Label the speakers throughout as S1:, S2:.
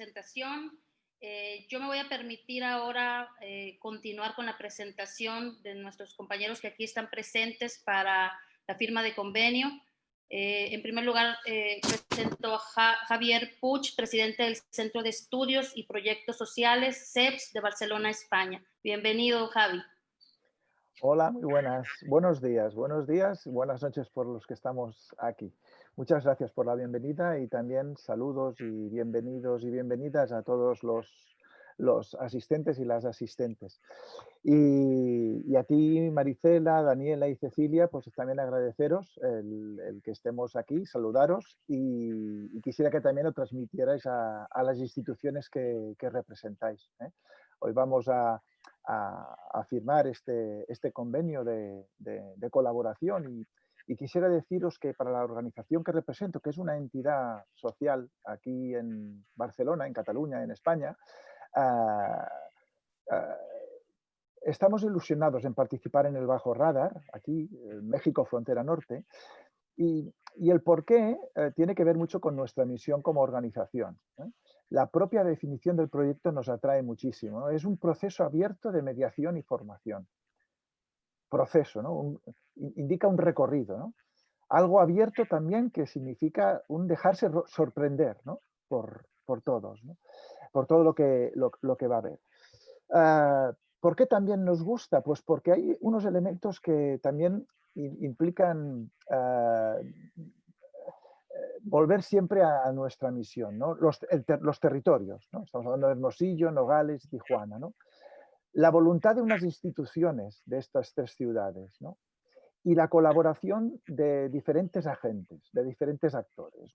S1: presentación. Eh, yo me voy a permitir ahora eh, continuar con la presentación de nuestros compañeros que aquí están presentes para la firma de convenio. Eh, en primer lugar, presento a Javier Puig, presidente del Centro de Estudios y Proyectos Sociales, CEPS, de Barcelona, España. Bienvenido, Javi.
S2: Hola, muy buenas. Buenos días, buenos días, buenas noches por los que estamos aquí. Muchas gracias por la bienvenida y también saludos y bienvenidos y bienvenidas a todos los, los asistentes y las asistentes. Y, a ti, Maricela, Daniela y Cecilia, pues también agradeceros el, que estemos aquí, saludaros y, quisiera que también lo transmitierais a, las instituciones que, representáis. ¿eh? Hoy vamos a, firmar este, este convenio de, de colaboración y, y quisiera deciros que para la organización que represento, que es una entidad social aquí en Barcelona, en Cataluña, en España, ah, ah, estamos ilusionados en participar en el Bajo Radar, aquí, México, frontera norte, y, el por qué eh, tiene que ver mucho con nuestra misión como organización. ¿eh? La propia definición del proyecto nos atrae muchísimo. Es un proceso abierto de mediación y formación proceso, ¿no? Indica un recorrido. ¿no? Algo abierto también que significa un dejarse sorprender ¿no? por, por, todos, ¿no? por todo lo que, lo, que va a haber. Ah, ¿Por qué también nos gusta? Pues porque hay unos elementos que también implican ah, volver siempre a, nuestra misión, ¿no? los, los territorios. ¿no? Estamos hablando de Hermosillo, Nogales, Tijuana. ¿no? la voluntad de unas instituciones de estas tres ciudades y la colaboración de diferentes agentes, de diferentes actores.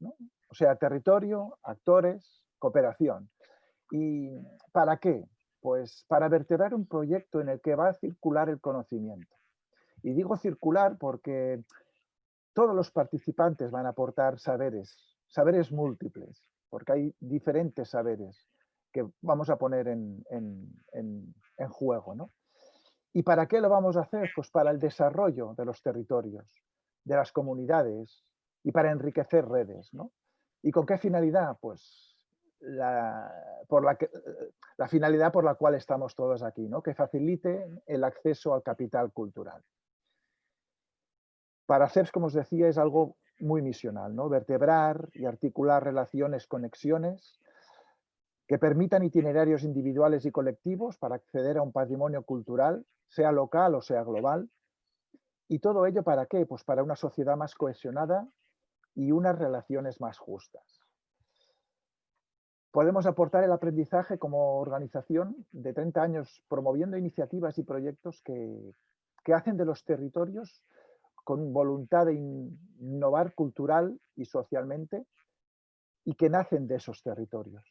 S2: O sea, territorio, actores, cooperación. ¿Y para qué? Pues para vertebrar un proyecto en el que va a circular el conocimiento. Y digo circular porque todos los participantes van a aportar saberes, saberes múltiples, porque hay diferentes saberes que vamos a poner en, juego. ¿no? ¿Y para qué lo vamos a hacer? Pues para el desarrollo de los territorios, de las comunidades y para enriquecer redes. ¿no? ¿Y con qué finalidad? Pues la, por la, finalidad por la cual estamos todos aquí, ¿no? que facilite el acceso al capital cultural. Para CEPS, como os decía, es algo muy misional, ¿no? vertebrar y articular relaciones, conexiones que permitan itinerarios individuales y colectivos para acceder a un patrimonio cultural, sea local o sea global. ¿Y todo ello para qué? Pues para una sociedad más cohesionada y unas relaciones más justas. Podemos aportar el aprendizaje como organización de 30 años promoviendo iniciativas y proyectos que, que hacen de los territorios con voluntad de innovar cultural y socialmente y que nacen de esos territorios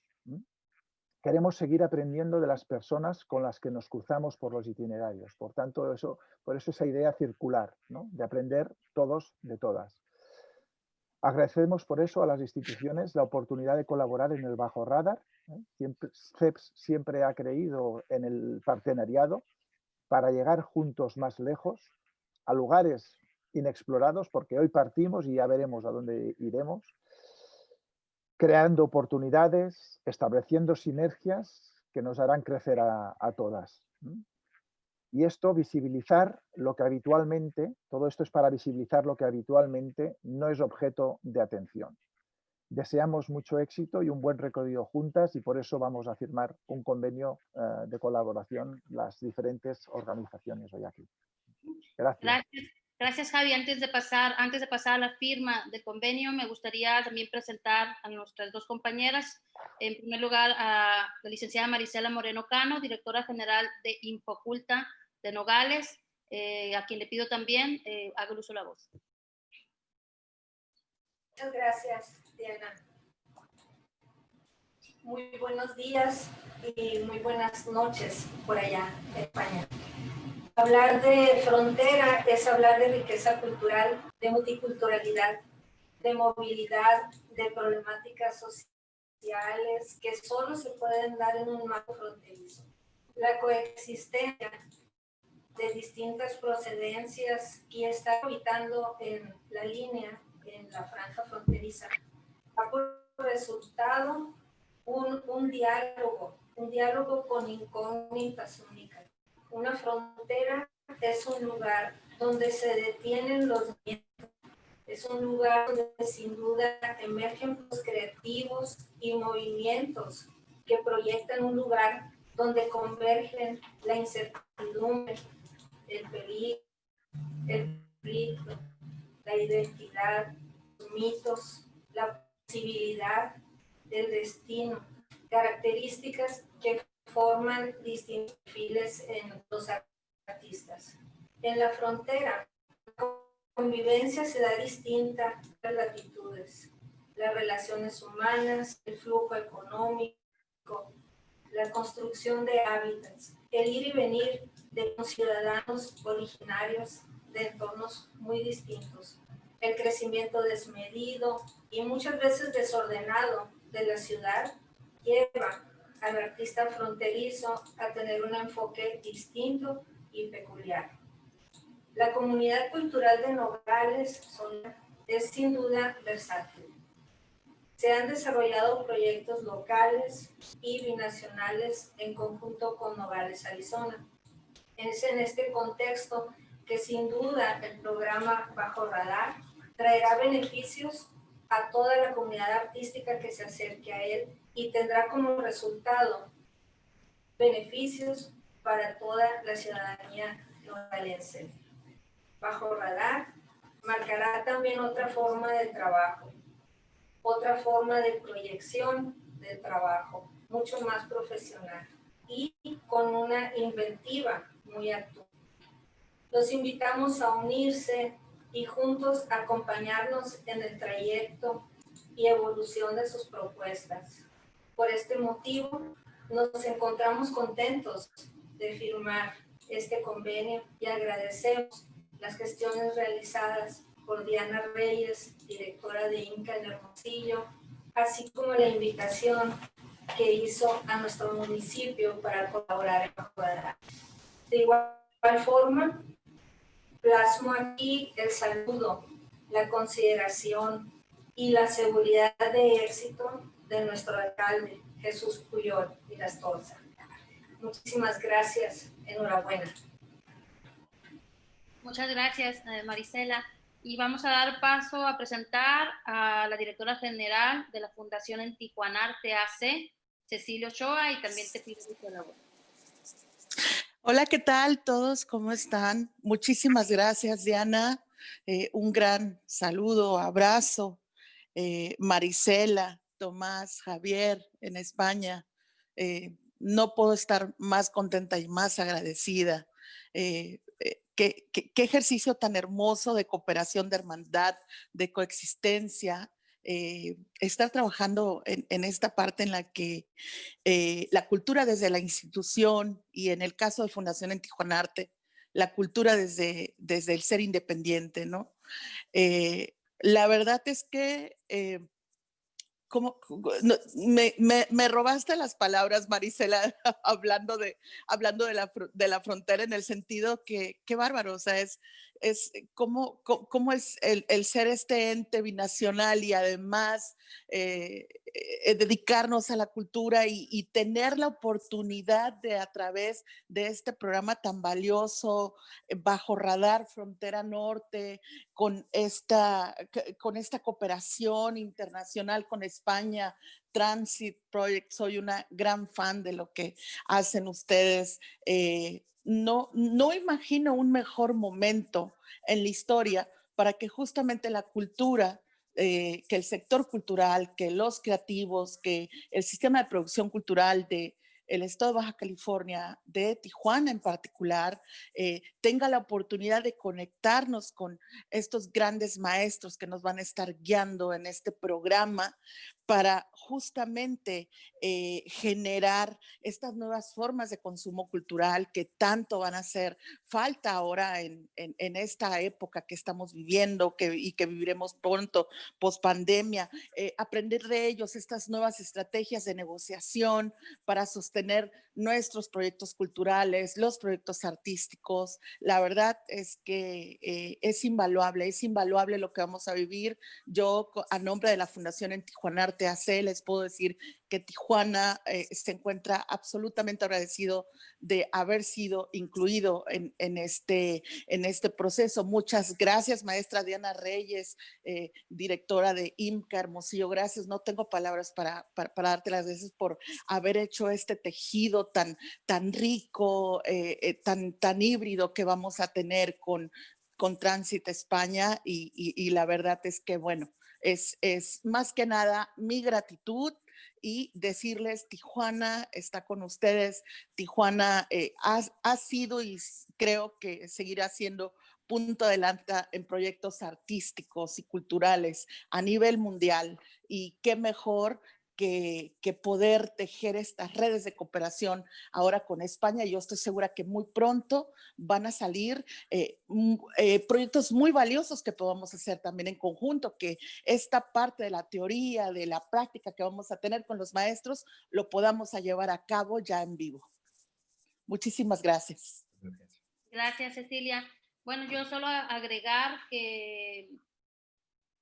S2: queremos seguir aprendiendo de las personas con las que nos cruzamos por los itinerarios. Por tanto, por eso esa idea circular, de aprender todos de todas. Agradecemos por eso a las instituciones la oportunidad de colaborar en el Bajo Radar. ¿eh? CEPS siempre ha creído en el partenariado para llegar juntos más lejos, a lugares inexplorados, porque hoy partimos y ya veremos a dónde iremos, creando oportunidades, estableciendo sinergias que nos harán crecer a, todas. Y esto, visibilizar lo que habitualmente, todo esto es para visibilizar lo que habitualmente no es objeto de atención. Deseamos mucho éxito y un buen recorrido juntas y por eso vamos a firmar un convenio eh, de colaboración las diferentes organizaciones hoy aquí.
S1: Gracias. Gracias, Javi. Antes de, pasar, antes de pasar a la firma del convenio, me gustaría también presentar a nuestras dos compañeras. En primer lugar, a la licenciada Marisela Moreno Cano, directora general de Infoculta de Nogales, eh, a quien le pido también eh, haga uso de la voz.
S3: Muchas gracias, Diana. Muy buenos días y muy buenas noches por allá en España. Hablar de frontera es hablar de riqueza cultural, de multiculturalidad, de movilidad, de problemáticas sociales que solo se pueden dar en un marco fronterizo. La coexistencia de distintas procedencias y estar habitando en la línea, en la franja fronteriza, ha resultado un, un diálogo, un diálogo con incógnitas. Una frontera es un lugar donde se detienen los vientos, es un lugar donde sin duda emergen los creativos y movimientos que proyectan un lugar donde convergen la incertidumbre, el peligro, el ritmo, la identidad, los mitos, la posibilidad del destino, características forman distintos perfiles en los artistas. En la frontera, la convivencia se da distinta a las latitudes, las relaciones humanas, el flujo económico, la construcción de hábitats, el ir y venir de ciudadanos originarios de entornos muy distintos, el crecimiento desmedido y muchas veces desordenado de la ciudad lleva al artista fronterizo a tener un enfoque distinto y peculiar. La comunidad cultural de Nogales es sin duda versátil. Se han desarrollado proyectos locales y binacionales en conjunto con Nogales, Arizona. Es en este contexto que sin duda el programa Bajo Radar traerá beneficios a toda la comunidad artística que se acerque a él y tendrá como resultado beneficios para toda la ciudadanía novalense. Bajo radar marcará también otra forma de trabajo, otra forma de proyección del trabajo, mucho más profesional y con una inventiva muy actual. Los invitamos a unirse y juntos acompañarnos en el trayecto y evolución de sus propuestas. Por este motivo, nos encontramos contentos de firmar este convenio y agradecemos las gestiones realizadas por Diana Reyes, directora de Inca en Hermosillo, así como la invitación que hizo a nuestro municipio para colaborar en Bajo De igual forma, Plasmo aquí el saludo, la consideración y la seguridad de éxito de nuestro alcalde, Jesús Puyol y Las Torza. Muchísimas gracias. Enhorabuena.
S1: Muchas gracias, eh, Marisela. Y vamos a dar paso a presentar a la directora general de la Fundación en Tijuana AC, Cecilio Ochoa, y también te pido que colabore.
S4: Hola, ¿qué tal todos? ¿Cómo están? Muchísimas gracias, Diana. Eh, un gran saludo, abrazo. Eh, Marisela, Tomás, Javier en España. Eh, no puedo estar más contenta y más agradecida. Qué, qué, ejercicio tan hermoso de cooperación, de hermandad, de coexistencia, eh, estar trabajando en, esta parte en la que eh, la cultura desde la institución y en el caso de Fundación en Tijuana Arte, la cultura desde, desde el ser independiente, ¿no? Eh, la verdad es que me, robaste las palabras, Marisela, hablando, de, hablando de, la, frontera en el sentido que, qué bárbaro, o sea, es, es cómo, cómo es el, ser este ente binacional y además eh, eh, dedicarnos a la cultura y, tener la oportunidad de a través de este programa tan valioso, eh, bajo radar Frontera Norte, con esta, con esta cooperación internacional con España, Transit Project, soy una gran fan de lo que hacen ustedes. Eh, no, no imagino un mejor momento en la historia para que justamente la cultura, eh, que el sector cultural, que los creativos, que el sistema de producción cultural de, el estado de Baja California, de Tijuana en particular, eh, tenga la oportunidad de conectarnos con estos grandes maestros que nos van a estar guiando en este programa para justamente eh, generar estas nuevas formas de consumo cultural que tanto van a hacer falta ahora en, esta época que estamos viviendo que, y que viviremos pronto, post pandemia, eh, aprender de ellos estas nuevas estrategias de negociación para sostener nuestros proyectos culturales, los proyectos artísticos. La verdad es que eh, es invaluable, es invaluable lo que vamos a vivir. Yo, a nombre de la Fundación en Tijuana Arte AC, les puedo decir que Tijuana eh, se encuentra absolutamente agradecido de haber sido incluido en, este, en este proceso. Muchas gracias, maestra Diana Reyes, eh, directora de IMCA Hermosillo. Gracias, no tengo palabras para, para, darte las gracias por haber hecho este tejido tan, tan rico, eh, tan, tan híbrido que vamos a tener con, con Transit España y la verdad es que, bueno, es, es más que nada mi gratitud y decirles, Tijuana está con ustedes, Tijuana eh, ha, ha, sido y creo que seguirá siendo punto adelante en proyectos artísticos y culturales a nivel mundial. Y qué mejor que, poder tejer estas redes de cooperación ahora con España. Yo estoy segura que muy pronto van a salir eh, eh, proyectos muy valiosos que podamos hacer también en conjunto, que esta parte de la teoría, de la práctica que vamos a tener con los maestros, lo podamos llevar a cabo ya en vivo. Muchísimas gracias.
S1: Gracias, Cecilia. Bueno, yo solo agregar que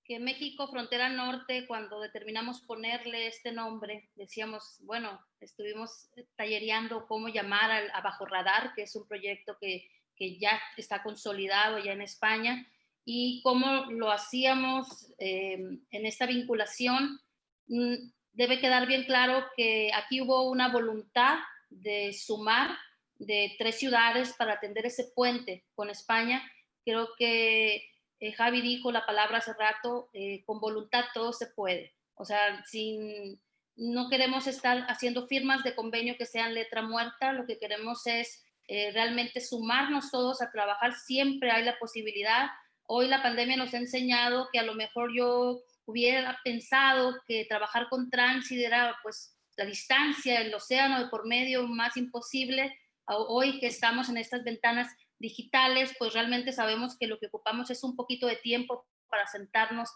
S1: que México Frontera Norte, cuando determinamos ponerle este nombre, decíamos, bueno, estuvimos tallereando cómo llamar a, Bajo Radar, que es un proyecto que, que, ya está consolidado ya en España, y cómo lo hacíamos eh, en esta vinculación. Mm, debe quedar bien claro que aquí hubo una voluntad de sumar de tres ciudades para atender ese puente con España. Creo que eh, Javi dijo la palabra hace rato, eh, con voluntad todo se puede. O sea, sin, no queremos estar haciendo firmas de convenio que sean letra muerta, lo que queremos es eh, realmente sumarnos todos a trabajar, siempre hay la posibilidad. Hoy la pandemia nos ha enseñado que a lo mejor yo hubiera pensado que trabajar con tránsito era pues la distancia, el océano de por medio más imposible. Hoy que estamos en estas ventanas digitales, pues realmente sabemos que lo que ocupamos es un poquito de tiempo para sentarnos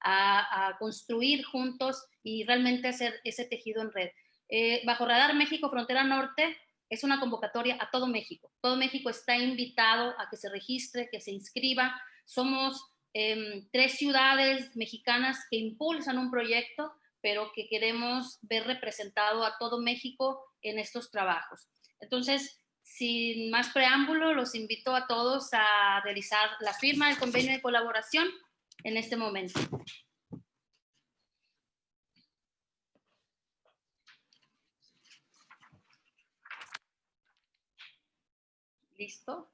S1: a, construir juntos y realmente hacer ese tejido en red. Eh, bajo Radar México Frontera Norte es una convocatoria a todo México. Todo México está invitado a que se registre, que se inscriba. Somos em, tres ciudades mexicanas que impulsan un proyecto, pero que queremos ver representado a todo México en estos trabajos. Entonces, sin más preámbulo, los invito a todos a realizar la firma del convenio de colaboración en este momento. ¿Listo?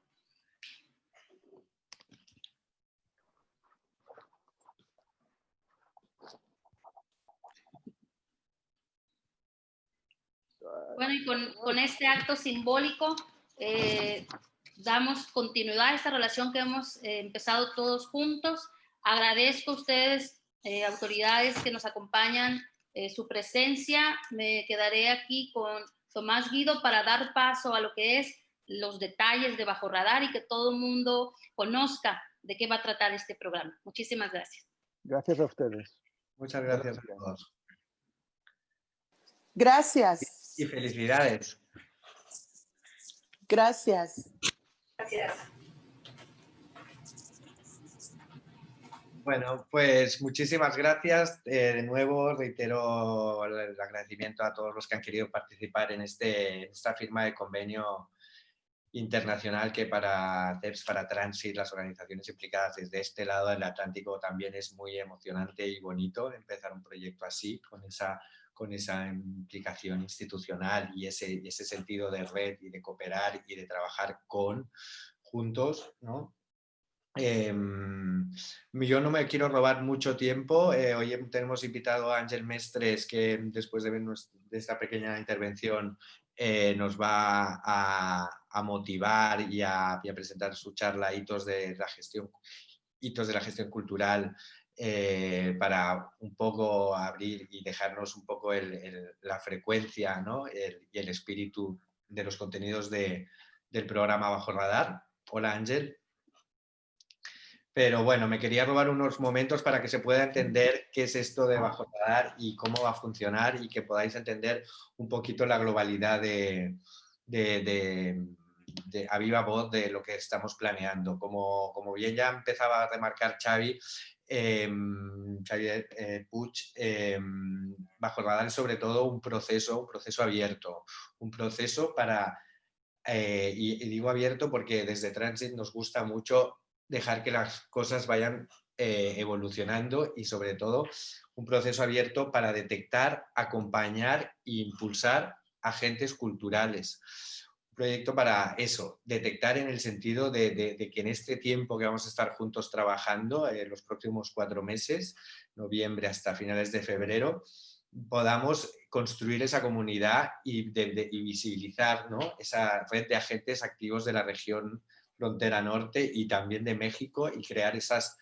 S1: Bueno, y con, este acto simbólico eh, damos continuidad a esta relación que hemos eh, empezado todos juntos. Agradezco a ustedes, eh, autoridades que nos acompañan, su presencia. Me quedaré aquí con Tomás Guido para dar paso a lo que es los detalles de Bajo Radar y que todo el mundo conozca de qué va a tratar este programa. Muchísimas gracias.
S2: Gracias a ustedes.
S5: Muchas gracias a todos.
S4: Gracias
S5: y felicidades.
S4: Gracias.
S3: Gracias.
S5: Bueno, pues muchísimas gracias. Eh, de nuevo reitero el agradecimiento a todos los que han querido participar en este, esta firma de convenio internacional que para CEPS, para Transit, las organizaciones implicadas desde este lado del Atlántico también es muy emocionante y bonito empezar un proyecto así, con esa con esa implicación institucional y ese, sentido de red y de cooperar y de trabajar con, juntos, ¿no? Em, yo no me quiero robar mucho tiempo. Eh, hoy tenemos invitado a Ángel Mestres, que después de, de esta pequeña intervención eh, nos va a, motivar y a, presentar su charla de la gestión, hitos de la gestión cultural eh, para un poco abrir y dejarnos un poco la frecuencia y el espíritu de los contenidos del programa Bajo Radar. Hola Ángel. Pero bueno, me quería robar unos momentos para que se pueda entender qué es esto de Bajo Radar y cómo va a funcionar y que podáis entender un poquito la globalidad de, a viva voz de lo que estamos planeando. Como, como bien ya empezaba a remarcar Xavi, eh, Xavier eh, em, Bajo Radar es sobre todo un proceso, un proceso abierto, un proceso para, eh, y, y, digo abierto porque desde Transit nos gusta mucho dejar que las cosas vayan eh, evolucionando y sobre todo un proceso abierto para detectar, acompañar e impulsar agentes culturales. Proyecto para eso, detectar en el sentido de, que en este tiempo que vamos a estar juntos trabajando, eh, los próximos cuatro meses, noviembre hasta finales de febrero, podamos construir esa comunidad y, visibilizar esa red de agentes activos de la región frontera norte y también de México y crear esas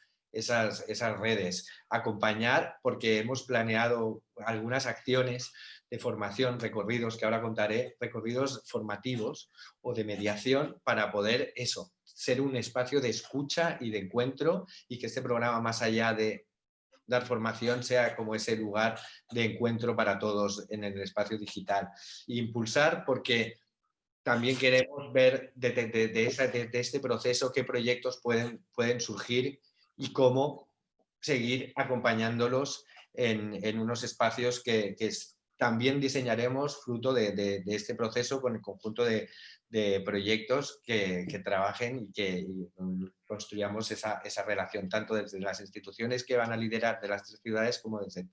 S5: redes. Acompañar, porque hemos planeado algunas acciones de formación, recorridos que ahora contaré, recorridos formativos o de mediación para poder eso, ser un espacio de escucha y de encuentro y que este programa más allá de dar formación sea como ese lugar de encuentro para todos en el espacio digital. impulsar porque también queremos ver de, de, este proceso qué proyectos pueden, pueden surgir y cómo seguir acompañándolos en, unos espacios que, también diseñaremos fruto de, este proceso con el conjunto de, proyectos que, trabajen y que construyamos esa, relación, tanto desde las instituciones que van a liderar de las tres ciudades como desde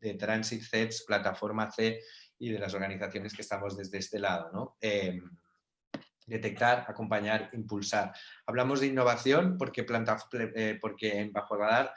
S5: de Transit CEPS, Plataforma C y de las organizaciones que estamos desde este lado. ¿no? Em, detectar, acompañar, impulsar. Hablamos de innovación porque, eh, porque en Bajo Radar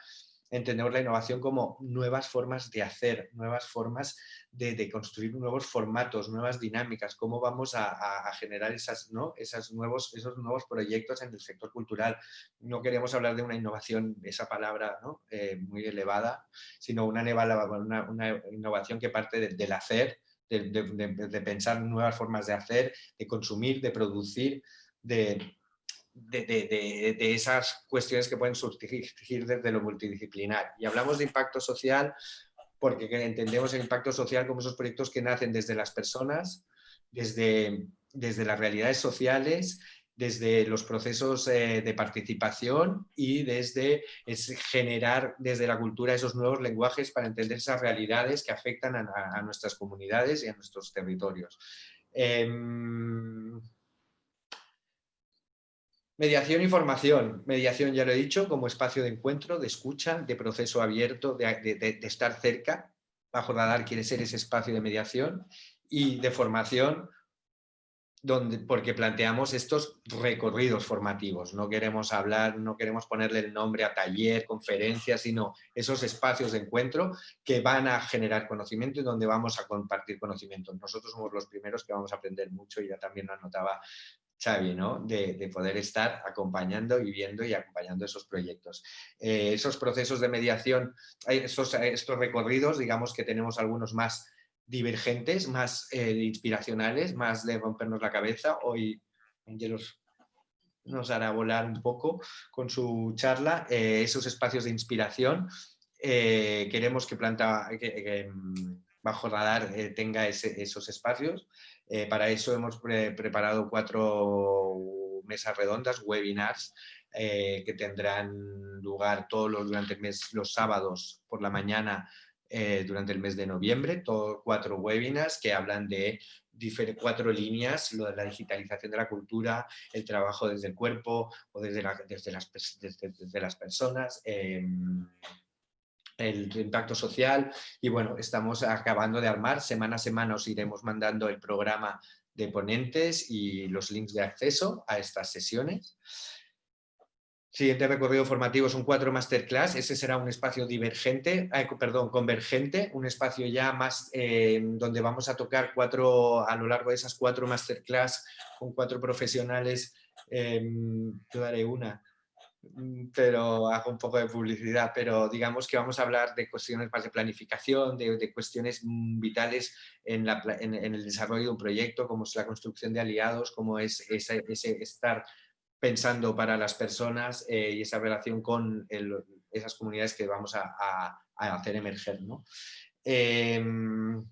S5: entendemos la innovación como nuevas formas de hacer, nuevas formas de, construir nuevos formatos, nuevas dinámicas, cómo vamos a, generar esas, ¿no? nuevos, esos nuevos proyectos en el sector cultural. No queremos hablar de una innovación, esa palabra ¿no? Eh, muy elevada, sino una, una, una innovación que parte del hacer, de, pensar nuevas formas de hacer, de consumir, de producir, de, de, esas cuestiones que pueden surgir desde lo multidisciplinar. Y hablamos de impacto social porque entendemos el impacto social como esos proyectos que nacen desde las personas, desde, desde las realidades sociales desde los procesos eh, de participación y desde generar desde la cultura esos nuevos lenguajes para entender esas realidades que afectan a, nuestras comunidades y a nuestros territorios. Em, mediación y formación. Mediación, ya lo he dicho, como espacio de encuentro, de escucha, de proceso abierto, de, estar cerca. Bajo Radar quiere ser ese espacio de mediación y de formación donde, porque planteamos estos recorridos formativos. No queremos hablar, no queremos ponerle el nombre a taller, conferencia, sino esos espacios de encuentro que van a generar conocimiento y donde vamos a compartir conocimiento. Nosotros somos los primeros que vamos a aprender mucho, y ya también lo anotaba Xavi, de, poder estar acompañando y viendo y acompañando esos proyectos. Eh, esos procesos de mediación, estos, estos recorridos, digamos que tenemos algunos más divergentes, más eh, inspiracionales, más de rompernos la cabeza. Hoy Angelos nos hará volar un poco con su charla, eh, esos espacios de inspiración. Eh, queremos que Planta mm, Bajo Radar tenga esos espacios. para eso hemos preparado cuatro mesas redondas, webinars, que tendrán lugar todos los, durante el mes, los sábados por la mañana eh, durante el mes de noviembre, todo, cuatro webinars que hablan de cuatro líneas, lo de la digitalización de la cultura, el trabajo desde el cuerpo o desde, desde, las, desde, las, personas, em, el impacto social y bueno, estamos acabando de armar, semana a semana os iremos mandando el programa de ponentes y los links de acceso a estas sesiones. Siguiente recorrido formativo son cuatro masterclass. Ese será un espacio divergente, perdón, convergente, un espacio ya más eh, donde vamos a tocar cuatro, a lo largo de esas cuatro masterclass con cuatro profesionales. Eh, daré una, pero hago un poco de publicidad, pero digamos que vamos a hablar de cuestiones más de planificación, de, cuestiones mm, vitales en, el desarrollo de un proyecto, como es la construcción de aliados, como es ese estar pensando para las personas eh, y esa relación con esas comunidades que vamos a, hacer emerger. Em,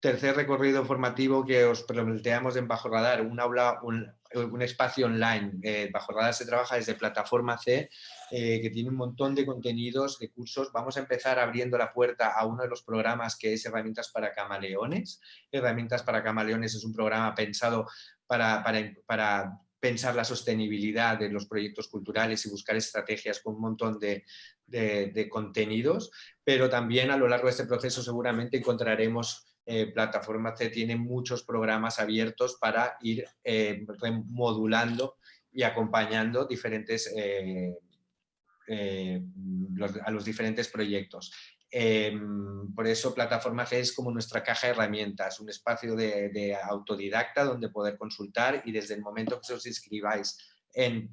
S5: tercer recorrido formativo que os planteamos en Bajo Radar, un aula, un, espacio online. Eh, Bajo Radar se trabaja desde Plataforma C, eh, que tiene un montón de contenidos, de cursos. Vamos a empezar abriendo la puerta a uno de los programas que es Herramientas para Camaleones. Herramientas para Camaleones es un programa pensado para, para, para pensar la sostenibilidad de los proyectos culturales y buscar estrategias con un montón de, contenidos, pero también a lo largo de este proceso seguramente encontraremos eh, plataformas que tienen muchos programas abiertos para ir eh, modulando y acompañando diferentes, eh, a los diferentes proyectos. Em, por eso Plataforma C es como nuestra caja de herramientas, un espacio de, autodidacta donde poder consultar y desde el momento que os inscribáis en,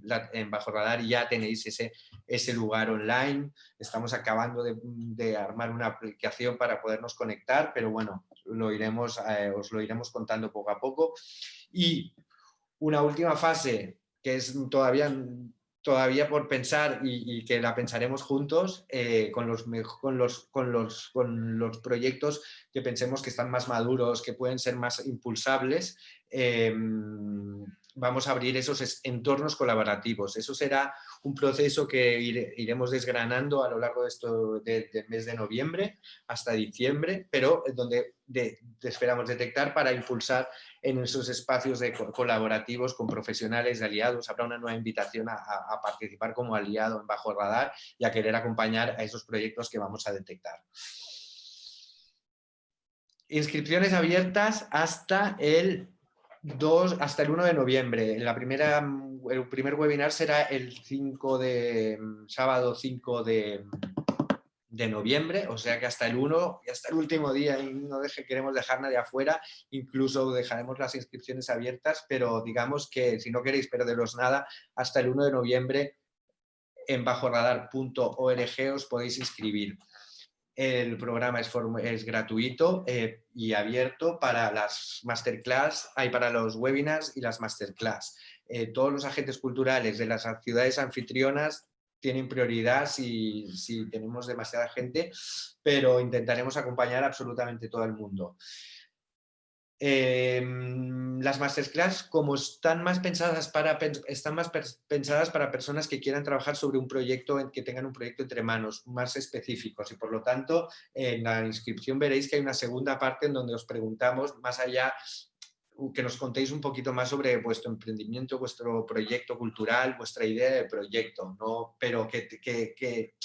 S5: Bajo Radar ya tenéis ese, ese lugar online. Estamos acabando de, armar una aplicación para podernos conectar, pero bueno, lo iremos, eh, os lo iremos contando poco a poco. Y una última fase que es todavía todavía por pensar y, que la pensaremos juntos eh, con, los, con, los, con, los, con, los, proyectos que pensemos que están más maduros, que pueden ser más impulsables, em, vamos a abrir esos entornos colaborativos. Eso será un proceso que iremos desgranando a lo largo de esto del mes de noviembre hasta diciembre, pero donde esperamos detectar para impulsar en esos espacios de colaborativos con profesionales de aliados. Habrá una nueva invitación a, participar como aliado en Bajo Radar y a querer acompañar a esos proyectos que vamos a detectar. Inscripciones abiertas hasta el 2, hasta el 1 de noviembre. La primera, el primer webinar será el 5 de, sábado 5 de, de noviembre, o sea que hasta el 1 y hasta el último día no deje, queremos dejar nadie afuera, incluso dejaremos las inscripciones abiertas, pero digamos que si no queréis perderos nada, hasta el 1 de noviembre en bajoradar.org os podéis inscribir. El programa es, gratuito eh, y abierto para las masterclass, hay para los webinars y las masterclass. Eh, todos los agentes culturales de las ciudades anfitrionas tienen prioridad si, tenemos demasiada gente, pero intentaremos acompañar absolutamente todo el mundo. Em, las masterclass, como están más, pensadas para, están más pensadas para personas que quieran trabajar sobre un proyecto, que tengan un proyecto entre manos, más específicos y por lo tanto en la inscripción veréis que hay una segunda parte en donde os preguntamos más allá que nos contéis un poquito más sobre vuestro emprendimiento, vuestro proyecto cultural, vuestra idea de proyecto, ¿no? pero que, que, que,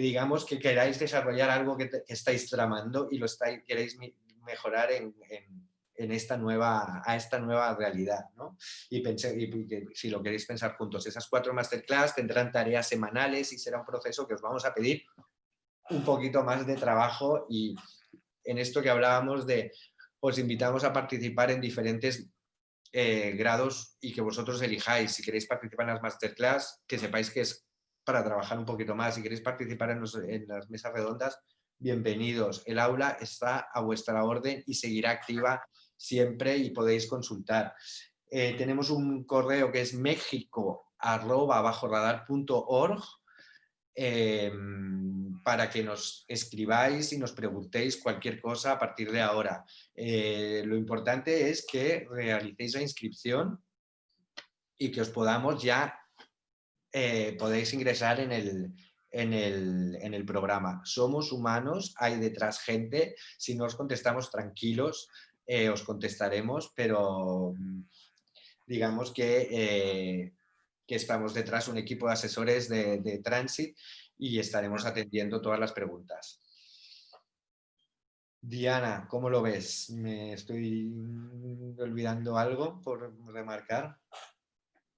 S5: digamos que queráis desarrollar algo que, estáis tramando y lo estáis, queréis mejorar en, en, esta nueva, a esta nueva realidad. ¿no? Y, pensé, si lo queréis pensar juntos, esas cuatro masterclass tendrán tareas semanales y será un proceso que os vamos a pedir un poquito más de trabajo y en esto que hablábamos de os invitamos a participar en diferentes eh, grados y que vosotros elijáis. Si queréis participar en las masterclass, que sepáis que es para trabajar un poquito más. Si queréis participar en, las mesas redondas, bienvenidos. El aula está a vuestra orden y seguirá activa siempre y podéis consultar. Eh, tenemos un correo que es mexico.org Em, para que nos escribáis y nos preguntéis cualquier cosa a partir de ahora. Eh, lo importante es que realicéis la inscripción y que os podamos ya, eh, podéis ingresar en el, en el, programa. Somos humanos, hay detrás gente, si no os contestamos tranquilos, eh, os contestaremos, pero mm, digamos que que estamos detrás un equipo de asesores de, de Transit y estaremos atendiendo todas las preguntas. Diana, ¿cómo lo ves? ¿Me estoy olvidando algo por remarcar?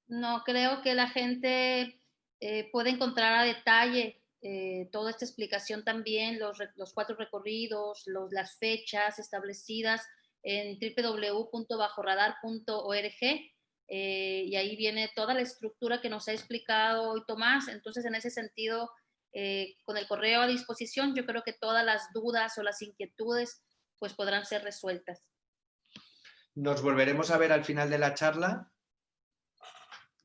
S1: No, creo que la gente eh, puede encontrar a detalle eh, toda esta explicación también, los, los cuatro recorridos, los, las fechas establecidas en www.bajoradar.org eh, y ahí viene toda la estructura que nos ha explicado hoy Tomás. Entonces, en ese sentido, con el correo a disposición, yo creo que todas las dudas o las inquietudes pues podrán ser resueltas.
S5: Nos volveremos a ver al final de la charla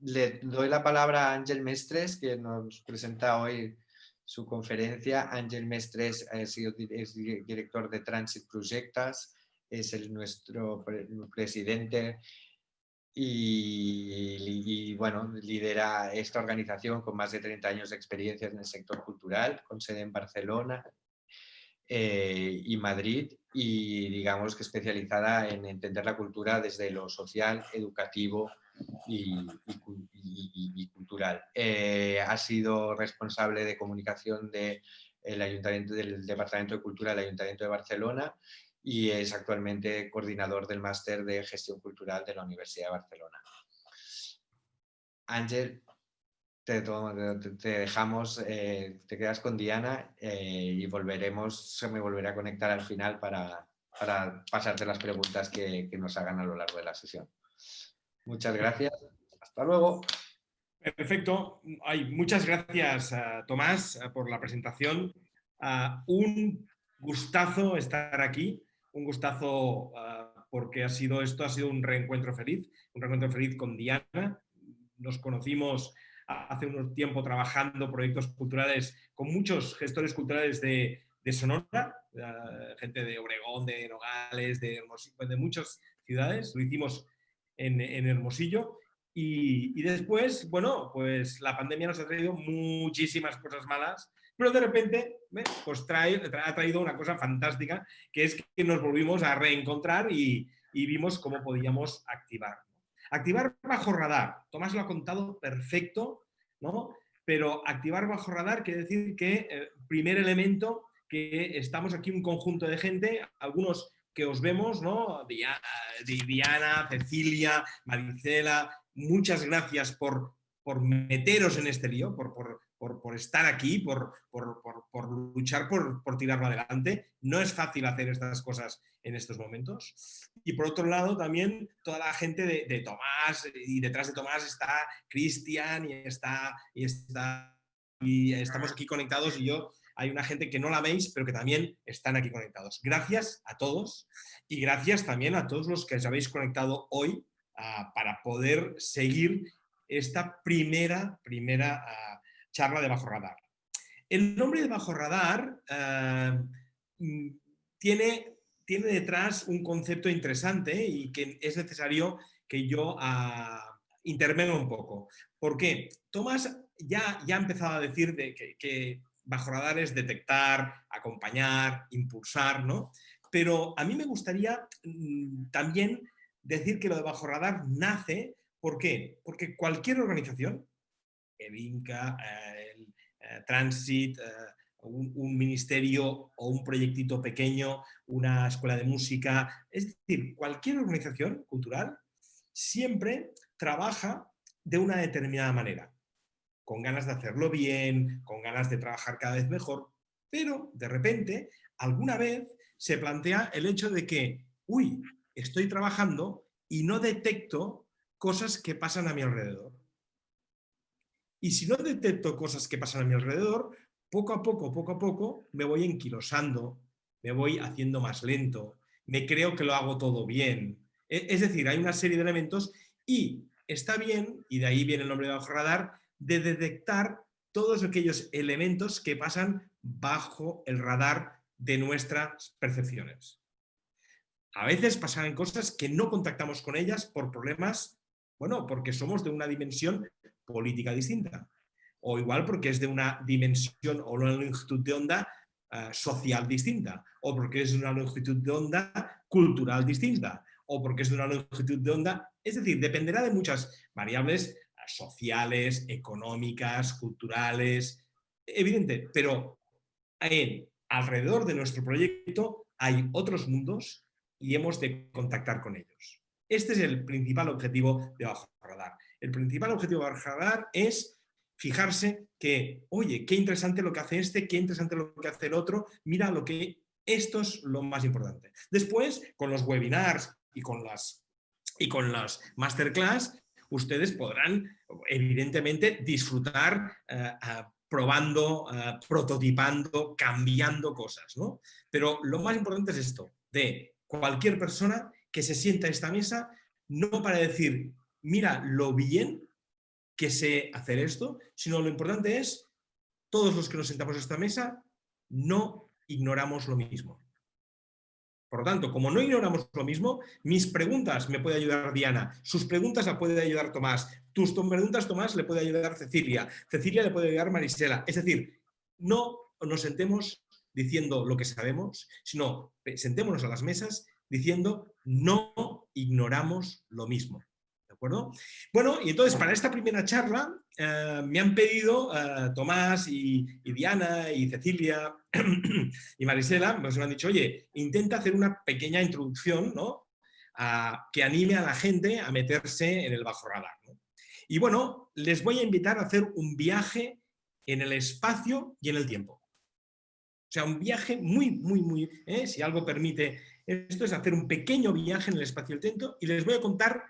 S5: le doy la palabra a Ángel Mestres, que nos presenta hoy su conferencia. Ángel Mestres es, director de Transit Projectas, es el, nuestro presidente y, bueno, lidera esta organización con más de 30 años de experiencia en el sector cultural, con sede en Barcelona eh, y Madrid y digamos que especializada en entender la cultura desde lo social, educativo, y, cultural. Eh, ha sido responsable de comunicación del Ayuntamiento, del Departamento de Cultura del Ayuntamiento de Barcelona y es actualmente coordinador del Máster de Gestión Cultural de la Universidad de Barcelona. Ángel, te, dejamos, eh, te quedas con Diana eh, y volveremos, se me volverá a conectar al final para, para pasarte las preguntas que nos hagan a lo largo de la sesión. Muchas gracias. Hasta luego.
S6: Perfecto. muchas gracias, Tomás, por la presentación. un gustazo estar aquí, un gustazo porque ha sido, esto ha sido un reencuentro feliz, un reencuentro feliz con Diana. Nos conocimos hace un tiempo trabajando proyectos culturales con muchos gestores culturales de, Sonora, gente de Obregón, de Nogales, de, de muchas ciudades. Lo hicimos en, Hermosillo. Y, después, bueno, pues la pandemia nos ha traído muchísimas cosas malas, pero de repente pues ha traído una cosa fantástica, que es que nos volvimos a reencontrar y, vimos cómo podíamos activar. Activar bajo radar, Tomás lo ha contado perfecto, ¿no? pero activar bajo radar quiere decir que, eh, primer elemento, que estamos aquí un conjunto de gente, algunos que os vemos, ¿no? Diana, Cecilia, Maricela, muchas gracias por, por meteros en este lío, por, estar aquí, por, por luchar por, tirarlo adelante. No es fácil hacer estas cosas en estos momentos. Y por otro lado también toda la gente de, Tomás, y detrás de Tomás está Cristian y está, y está y estamos aquí conectados y yo hay una gente que no la veis, pero que también están aquí conectados. Gracias a todos y gracias también a todos los que os habéis conectado hoy ah, para poder seguir esta primera, primera ah, charla de Bajo Radar. El nombre de Bajo Radar ah, mm, tiene, tiene detrás un concepto interesante y que es necesario que yo intervenga un poco. ¿Por qué? Tomás ya, ya ha empezado a decir de que bajo radar es detectar, acompañar, impulsar, ¿no? Pero a mí me gustaría mm, también decir que lo de bajo radar nace, ¿por qué? Porque cualquier organización, el INCA, el eh, Transit, eh, un, ministerio o un proyectito pequeño, una escuela de música, es decir, cualquier organización cultural siempre trabaja de una determinada manera con ganas de hacerlo bien, con ganas de trabajar cada vez mejor, pero de repente, alguna vez se plantea el hecho de que, uy, estoy trabajando y no detecto cosas que pasan a mi alrededor. Y si no detecto cosas que pasan a mi alrededor, poco a poco, poco a poco, me voy enquilosando, me voy haciendo más lento, me creo que lo hago todo bien. E, es decir, hay una serie de elementos y está bien, y de ahí viene el nombre de bajo radar, de detectar todos aquellos elementos que pasan bajo el radar de nuestras percepciones. A veces pasan cosas que no contactamos con ellas por problemas, bueno, porque somos de una dimensión política distinta, o igual porque es de una dimensión o una longitud de onda eh, social distinta, o porque es de una longitud de onda cultural distinta, o porque es de una longitud de onda, es decir, dependerá de muchas variables sociales, económicas, culturales, evidente, pero en, alrededor de nuestro proyecto hay otros mundos y hemos de contactar con ellos. Este es el principal objetivo de Bajo Radar. El principal objetivo de Bajo Radar es fijarse que, oye, qué interesante lo que hace este, qué interesante lo que hace el otro, mira lo que... Esto es lo más importante. Después, con los webinars y con las, y con las masterclass, ustedes podrán, evidentemente, disfrutar eh, probando, prototipando, cambiando cosas. ¿no? Pero lo más importante es esto, de cualquier persona que se sienta a esta mesa, no para decir, mira lo bien que sé hacer esto, sino lo importante es, todos los que nos sentamos a esta mesa, no ignoramos lo mismo. Por lo tanto, como no ignoramos lo mismo, mis preguntas me puede ayudar Diana, sus preguntas la puede ayudar Tomás, tus preguntas Tomás le puede ayudar Cecilia, Cecilia le puede ayudar Marisela. Es decir, no nos sentemos diciendo lo que sabemos, sino sentémonos a las mesas diciendo no ignoramos lo mismo. Bueno, y entonces para esta primera charla eh, me han pedido eh, Tomás y, Diana y Cecilia y Marisela, pues me han dicho, oye, intenta hacer una pequeña introducción ¿no? que anime a la gente a meterse en el bajo radar. Y bueno, les voy a invitar a hacer un viaje en el espacio y en el tiempo. O sea, un viaje muy, muy, muy, ¿eh? si algo permite esto, es hacer un pequeño viaje en el espacio y el tiempo y les voy a contar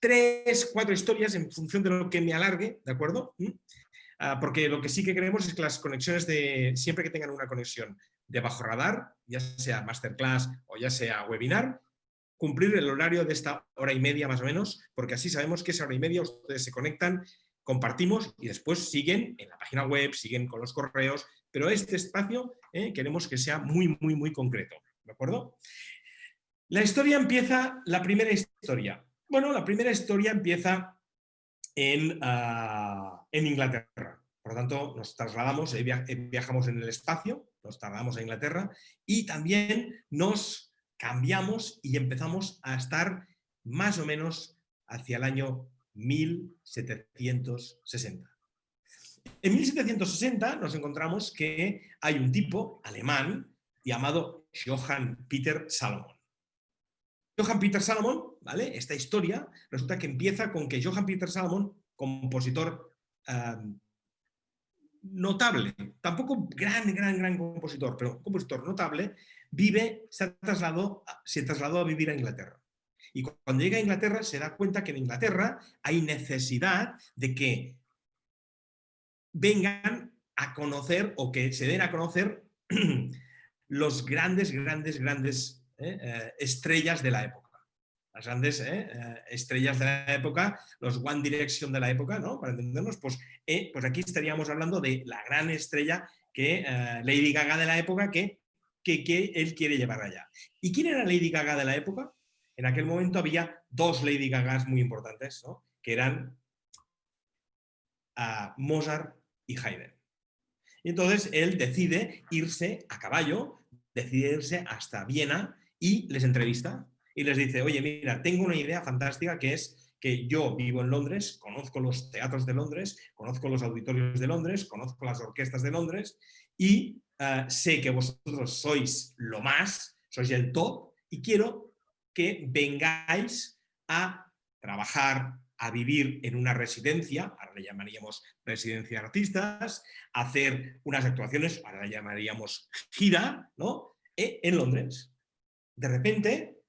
S6: tres, cuatro historias en función de lo que me alargue, ¿de acuerdo? ¿Mm? Ah, porque lo que sí que queremos es que las conexiones de, siempre que tengan una conexión de bajo radar, ya sea masterclass o ya sea webinar, cumplir el horario de esta hora y media más o menos, porque así sabemos que esa hora y media ustedes se conectan, compartimos y después siguen en la página web, siguen con los correos, pero este espacio eh, queremos que sea muy, muy, muy concreto, ¿de acuerdo? La historia empieza, la primera historia. Bueno, la primera historia empieza en, ah, en Inglaterra. Por lo tanto, nos trasladamos, eh, eh, viajamos en el espacio, nos trasladamos a Inglaterra y también nos cambiamos y empezamos a estar más o menos hacia el año 1760. En 1760 nos encontramos que hay un tipo alemán llamado Johann Peter Salomon. Johann Peter Salomon, Esta historia resulta que empieza con que Johann Peter Salomon, compositor notable, tampoco gran, gran, gran compositor, pero compositor notable, vive, se trasladó, se trasladó a vivir a Inglaterra. Y cuando llega a Inglaterra se da cuenta que en Inglaterra hay necesidad de que vengan a conocer o que se den a conocer los grandes, grandes, grandes ¿eh? Eh, estrellas de la época. Las grandes ¿eh? estrellas de la época, los One Direction de la época, ¿no? Para entendernos, pues, pues aquí estaríamos hablando de la gran estrella que Lady Gaga de la época que, que, él quiere llevar allá. ¿Y quién era Lady Gaga de la época? En aquel momento había dos Lady Gagas muy importantes, ¿no? que eran Mozart y Haydn. Y entonces él decide irse a caballo, decide irse hasta Viena y les entrevista y les dice, oye, mira, tengo una idea fantástica que es que yo vivo en Londres, conozco los teatros de Londres, conozco los auditorios de Londres, conozco las orquestas de Londres y eh, sé que vosotros sois lo más, sois el top y quiero que vengáis a trabajar, a vivir en una residencia, ahora le llamaríamos residencia de artistas, hacer unas actuaciones, ahora le llamaríamos gira, ¿no? E, en Londres. De repente,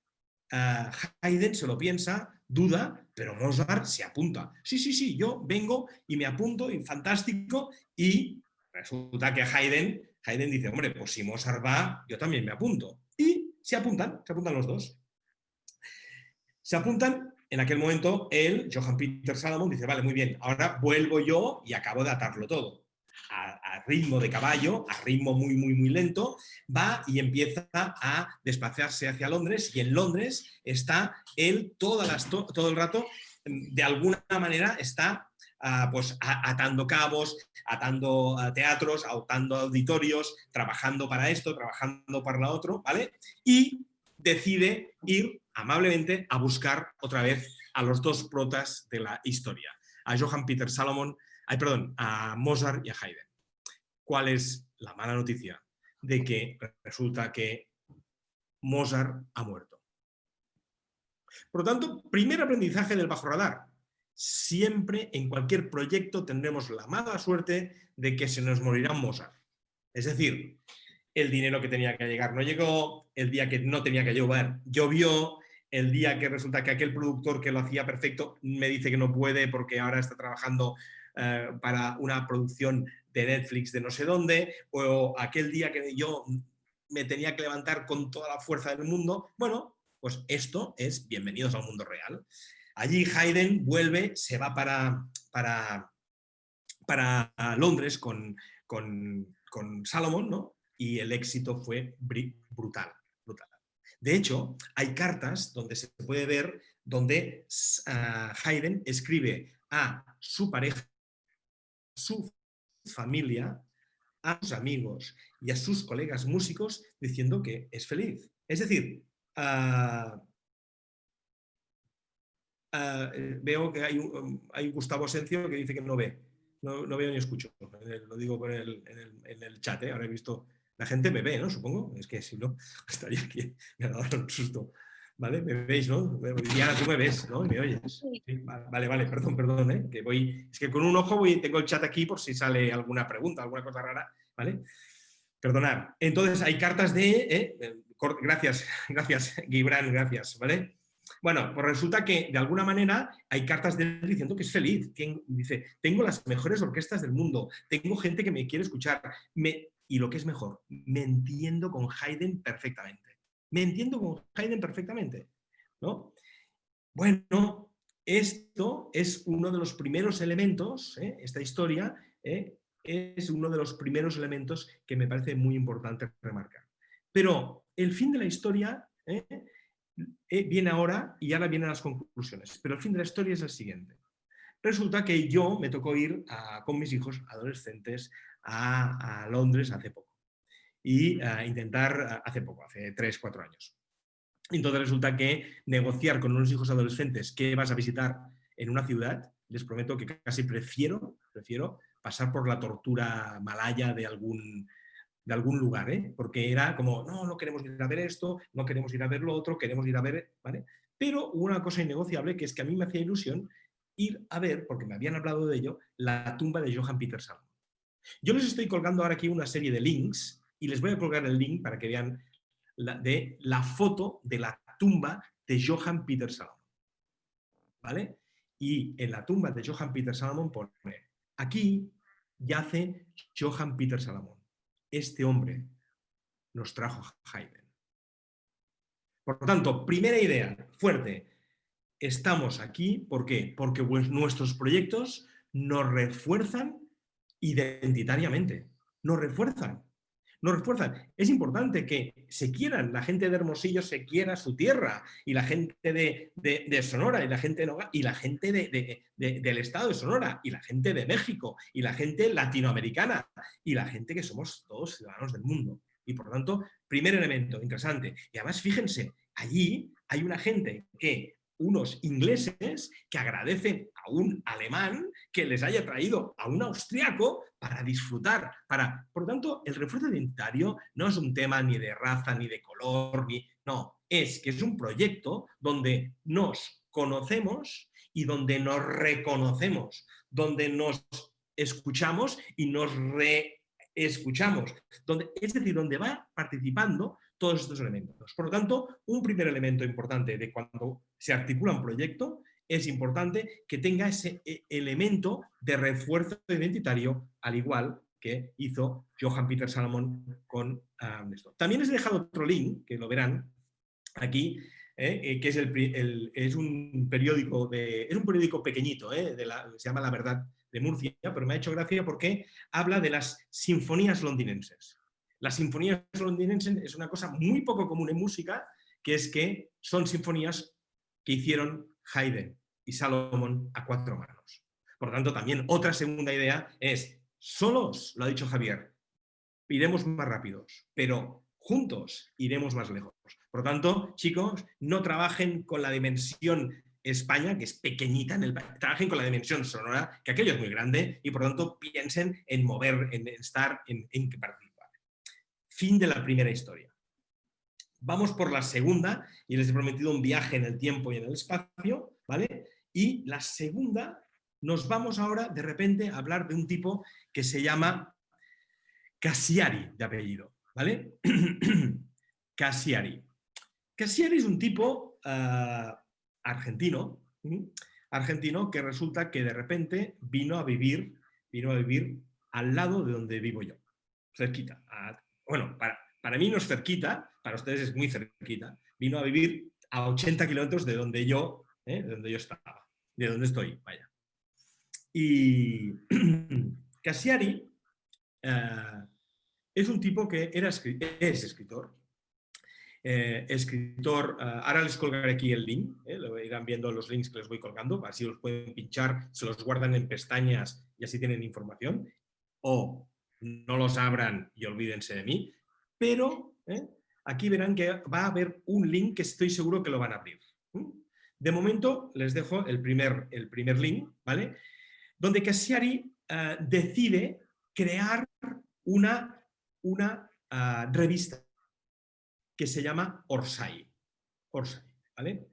S6: uh, Haydn se lo piensa, duda, pero Mozart se apunta. Sí, sí, sí, yo vengo y me apunto, y fantástico, y resulta que Haydn, Haydn dice, hombre, pues si Mozart va, yo también me apunto. Y se apuntan, se apuntan los dos. Se apuntan, en aquel momento, él, Johann Peter Salomon, dice, vale, muy bien, ahora vuelvo yo y acabo de atarlo todo a, ritmo de caballo, a ritmo muy, muy, muy lento, va y empieza a desplazarse hacia Londres y en Londres está él todo el rato, mm, de alguna manera está ah, pues, atando cabos, atando ah, teatros, atando auditorios, trabajando para esto, trabajando para lo otro, ¿vale? Y decide ir amablemente a buscar otra vez a los dos protas de la historia, a Johann Peter Salomon perdón, a Mozart y a Haydn. ¿Cuál es la mala noticia? De que resulta que Mozart ha muerto. Por lo tanto, primer aprendizaje del bajo radar. siempre en cualquier proyecto tendremos la mala suerte de que se nos morirá Mozart. Es decir, el dinero que tenía que llegar no llegó, el día que no tenía que llover llovió, el día que resulta que aquel productor que lo hacía perfecto me dice que no puede porque ahora está trabajando eh, para una producción de Netflix de no sé dónde, o aquel día que yo me tenía que levantar con toda la fuerza del mundo, bueno, pues esto es bienvenidos al mundo real. Allí Haydn vuelve, se va para, para, para Londres con, con, con Salomon, ¿no? y el éxito fue brutal, brutal. De hecho, hay cartas donde se puede ver donde uh, Haydn escribe a su pareja, su familia, a sus amigos y a sus colegas músicos diciendo que es feliz. Es decir, uh, uh, veo que hay hay Gustavo Asencio que dice que no ve. No, veo ni escucho. Lo digo en el, en el chat, ¿eh? ahora he visto la gente me ve, ¿no? Supongo. Es que si no, estaría aquí, me ha dado un susto. ¿Vale? Me veis, ¿no? Diana, tú me ves, ¿no? me oyes. vale, vale, perdón, perdón, ¿eh? Que voy, es que con un ojo voy, tengo el chat aquí por si sale alguna pregunta, alguna cosa rara, ¿vale? Perdonad. Entonces, hay cartas de... ¿eh? Gracias, gracias, Gibran, gracias, ¿vale? Bueno, pues resulta que de alguna manera hay cartas de él diciendo que es feliz. Dice, tengo las mejores orquestas del mundo, tengo gente que me quiere escuchar, me, y lo que es mejor, me entiendo con Haydn perfectamente. Me entiendo con Haydn perfectamente. ¿no? Bueno, esto es uno de los primeros elementos, ¿eh? esta historia ¿eh? es uno de los primeros elementos que me parece muy importante remarcar. Pero el fin de la historia ¿eh? viene ahora y ahora vienen las conclusiones. Pero el fin de la historia es el siguiente. Resulta que yo me tocó ir con mis hijos adolescentes a, Londres hace poco. Y a intentar, hace poco, hace 3, 4 años. Entonces resulta que negociar con unos hijos adolescentes que vas a visitar en una ciudad, les prometo que casi prefiero, prefiero pasar por la tortura malaya de algún, de algún lugar, ¿eh? porque era como, no, no queremos ir a ver esto, no queremos ir a ver lo otro, queremos ir a ver, ¿vale? Pero una cosa innegociable que es que a mí me hacía ilusión ir a ver, porque me habían hablado de ello, la tumba de Johann Peter Salomon. Yo les estoy colgando ahora aquí una serie de links y les voy a colgar el link para que vean la, de la foto de la tumba de Johann Peter Salomon. ¿Vale? Y en la tumba de Johann Peter Salomon pone, aquí yace Johann Peter Salomon. Este hombre nos trajo Haydn. Por lo tanto, primera idea, fuerte. Estamos aquí, ¿por qué? Porque nuestros proyectos nos refuerzan identitariamente. Nos refuerzan. Nos refuerzan. Es importante que se quieran, la gente de Hermosillo se quiera su tierra, y la gente de, Sonora, y la gente de y la gente del estado de Sonora, y la gente de México, y la gente latinoamericana, y la gente que somos todos ciudadanos del mundo. Y por tanto, primer elemento interesante. Y además, fíjense, allí hay una gente que unos ingleses que agradecen a un alemán que les haya traído a un austriaco para disfrutar. Para... Por lo tanto, el refuerzo identitario no es un tema ni de raza, ni de color, ni... No, es que es un proyecto donde nos conocemos y donde nos reconocemos, donde nos escuchamos y nos reescuchamos. Donde, es decir, donde va participando todos estos elementos. Por lo tanto, un primer elemento importante de cuando se articula un proyecto es importante que tenga ese e, elemento de refuerzo identitario, al igual que hizo Johann Peter Salomon con esto. También les he dejado otro link, que lo verán aquí, eh, eh, que es, un periódico de, es un periódico pequeñito, eh, se llama La Verdad de Murcia, pero me ha hecho gracia porque habla de las sinfonías londinenses. Las sinfonías londinenses es una cosa muy poco común en música, que es que son sinfonías que hicieron Haydn y Salomón a cuatro manos. Por lo tanto, también otra segunda idea es, solos, lo ha dicho Javier, iremos más rápidos, pero juntos iremos más lejos. Por lo tanto, chicos, no trabajen con la dimensión España, que es pequeñita en el trabajen con la dimensión sonora, que aquello es muy grande, y por lo tanto piensen en mover, en estar, en, en que Fin de la primera historia. Vamos por la segunda, y les he prometido un viaje en el tiempo y en el espacio, ¿vale? Y la segunda, nos vamos ahora de repente a hablar de un tipo que se llama Cassiari de apellido, ¿vale? Cassiari. Cassiari es un tipo eh, argentino, argentino que resulta que de repente vino a vivir, vino a vivir al lado de donde vivo yo, cerquita. bueno, para, para mí no es cerquita, para ustedes es muy cerquita. Vino a vivir a 80 kilómetros de donde yo, ¿eh? de donde yo estaba, de donde estoy, vaya. Y Cassiari eh, es un tipo que era, es escritor, eh, escritor, ahora les colgaré aquí el link, lo irán viendo los links que les voy colgando, así los pueden pinchar, se los guardan en pestañas y así tienen información, o no los abran y olvídense de mí, pero ¿eh? aquí verán que va a haber un link que estoy seguro que lo van a abrir. De momento les dejo el primer, el primer link, ¿vale? Donde Cassiari eh, decide crear una, una ah, revista que se llama Orsay. Orsay, ¿vale?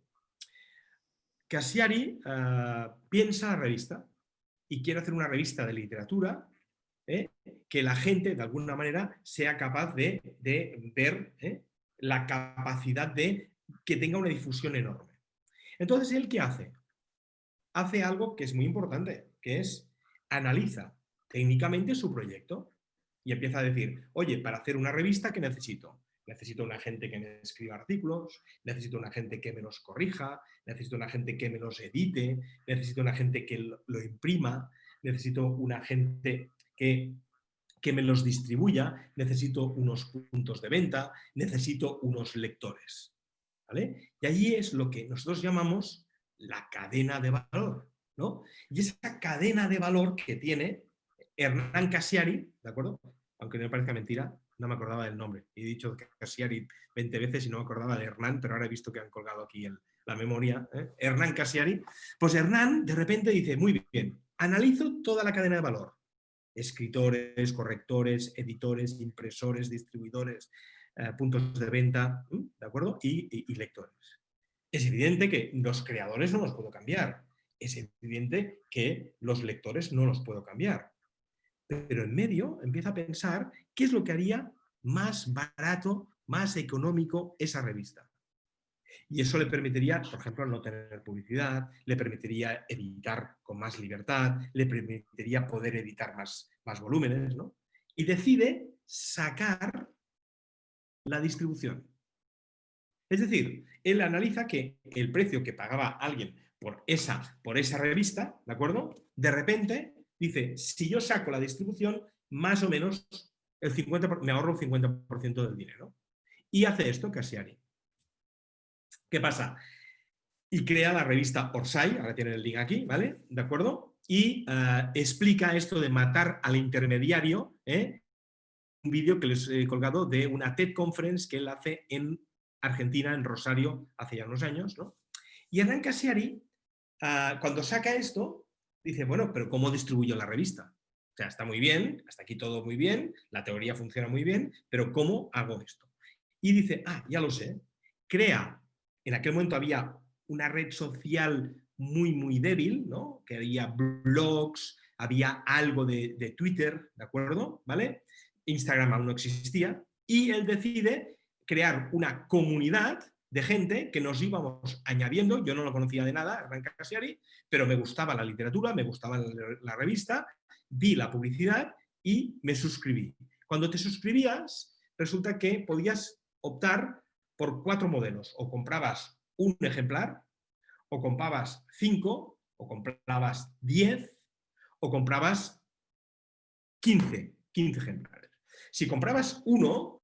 S6: Cassiari ah, piensa la revista y quiere hacer una revista de literatura ¿eh? que la gente, de alguna manera, sea capaz de, ver ¿eh? la capacidad de que tenga una difusión enorme. Entonces, ¿él qué hace? Hace algo que es muy importante, que es analiza técnicamente su proyecto y empieza a decir, oye, para hacer una revista, ¿qué necesito? Necesito una gente que me escriba artículos, necesito una gente que me los corrija, necesito una gente que me los edite, necesito una gente que lo imprima, necesito una gente que, que me los distribuya, necesito unos puntos de venta, necesito unos lectores. ¿Vale? Y ahí es lo que nosotros llamamos la cadena de valor. ¿no? Y esa cadena de valor que tiene Hernán Casiari, ¿de acuerdo? Aunque no me parezca mentira, no me acordaba del nombre. He dicho Casiari 20 veces y no me acordaba de Hernán, pero ahora he visto que han colgado aquí la memoria. ¿eh? Hernán Casiari. Pues Hernán de repente dice, muy bien, analizo toda la cadena de valor escritores, correctores, editores, impresores, distribuidores, eh, puntos de venta, ¿de acuerdo? Y, lectores. Es evidente que los creadores no los puedo cambiar. Es evidente que los lectores no los puedo cambiar. Pero en medio empieza a pensar qué es lo que haría más barato, más económico esa revista. Y eso le permitiría, por ejemplo, no tener publicidad, le permitiría editar con más libertad, le permitiría poder editar más, más volúmenes, ¿no? Y decide sacar la distribución. Es decir, él analiza que el precio que pagaba alguien por esa, por esa revista, ¿de acuerdo? De repente dice, si yo saco la distribución, más o menos el 50, me ahorro un 50% del dinero. Y hace esto Casiari. ¿Qué pasa? Y crea la revista Orsay, ahora tienen el link aquí, ¿vale? ¿De acuerdo? Y eh, explica esto de matar al intermediario, ¿eh? Un vídeo que les he colgado de una TED Conference que él hace en Argentina, en Rosario, hace ya unos años, ¿no? Y Hernán Casiari, eh, cuando saca esto, dice, bueno, pero ¿cómo distribuyo la revista? O sea, está muy bien, hasta aquí todo muy bien, la teoría funciona muy bien, pero ¿cómo hago esto? Y dice, ah, ya lo sé, crea en aquel momento había una red social muy, muy débil, ¿no? que había blogs, había algo de, Twitter, ¿de acuerdo? ¿Vale? Instagram aún no existía, y él decide crear una comunidad de gente que nos íbamos añadiendo, yo no lo conocía de nada, Hernán Casiari, pero me gustaba la literatura, me gustaba la revista, vi la publicidad y me suscribí. Cuando te suscribías, resulta que podías optar por cuatro modelos. O comprabas un ejemplar, o comprabas cinco, o comprabas diez, o comprabas quince, quince ejemplares. Si comprabas uno,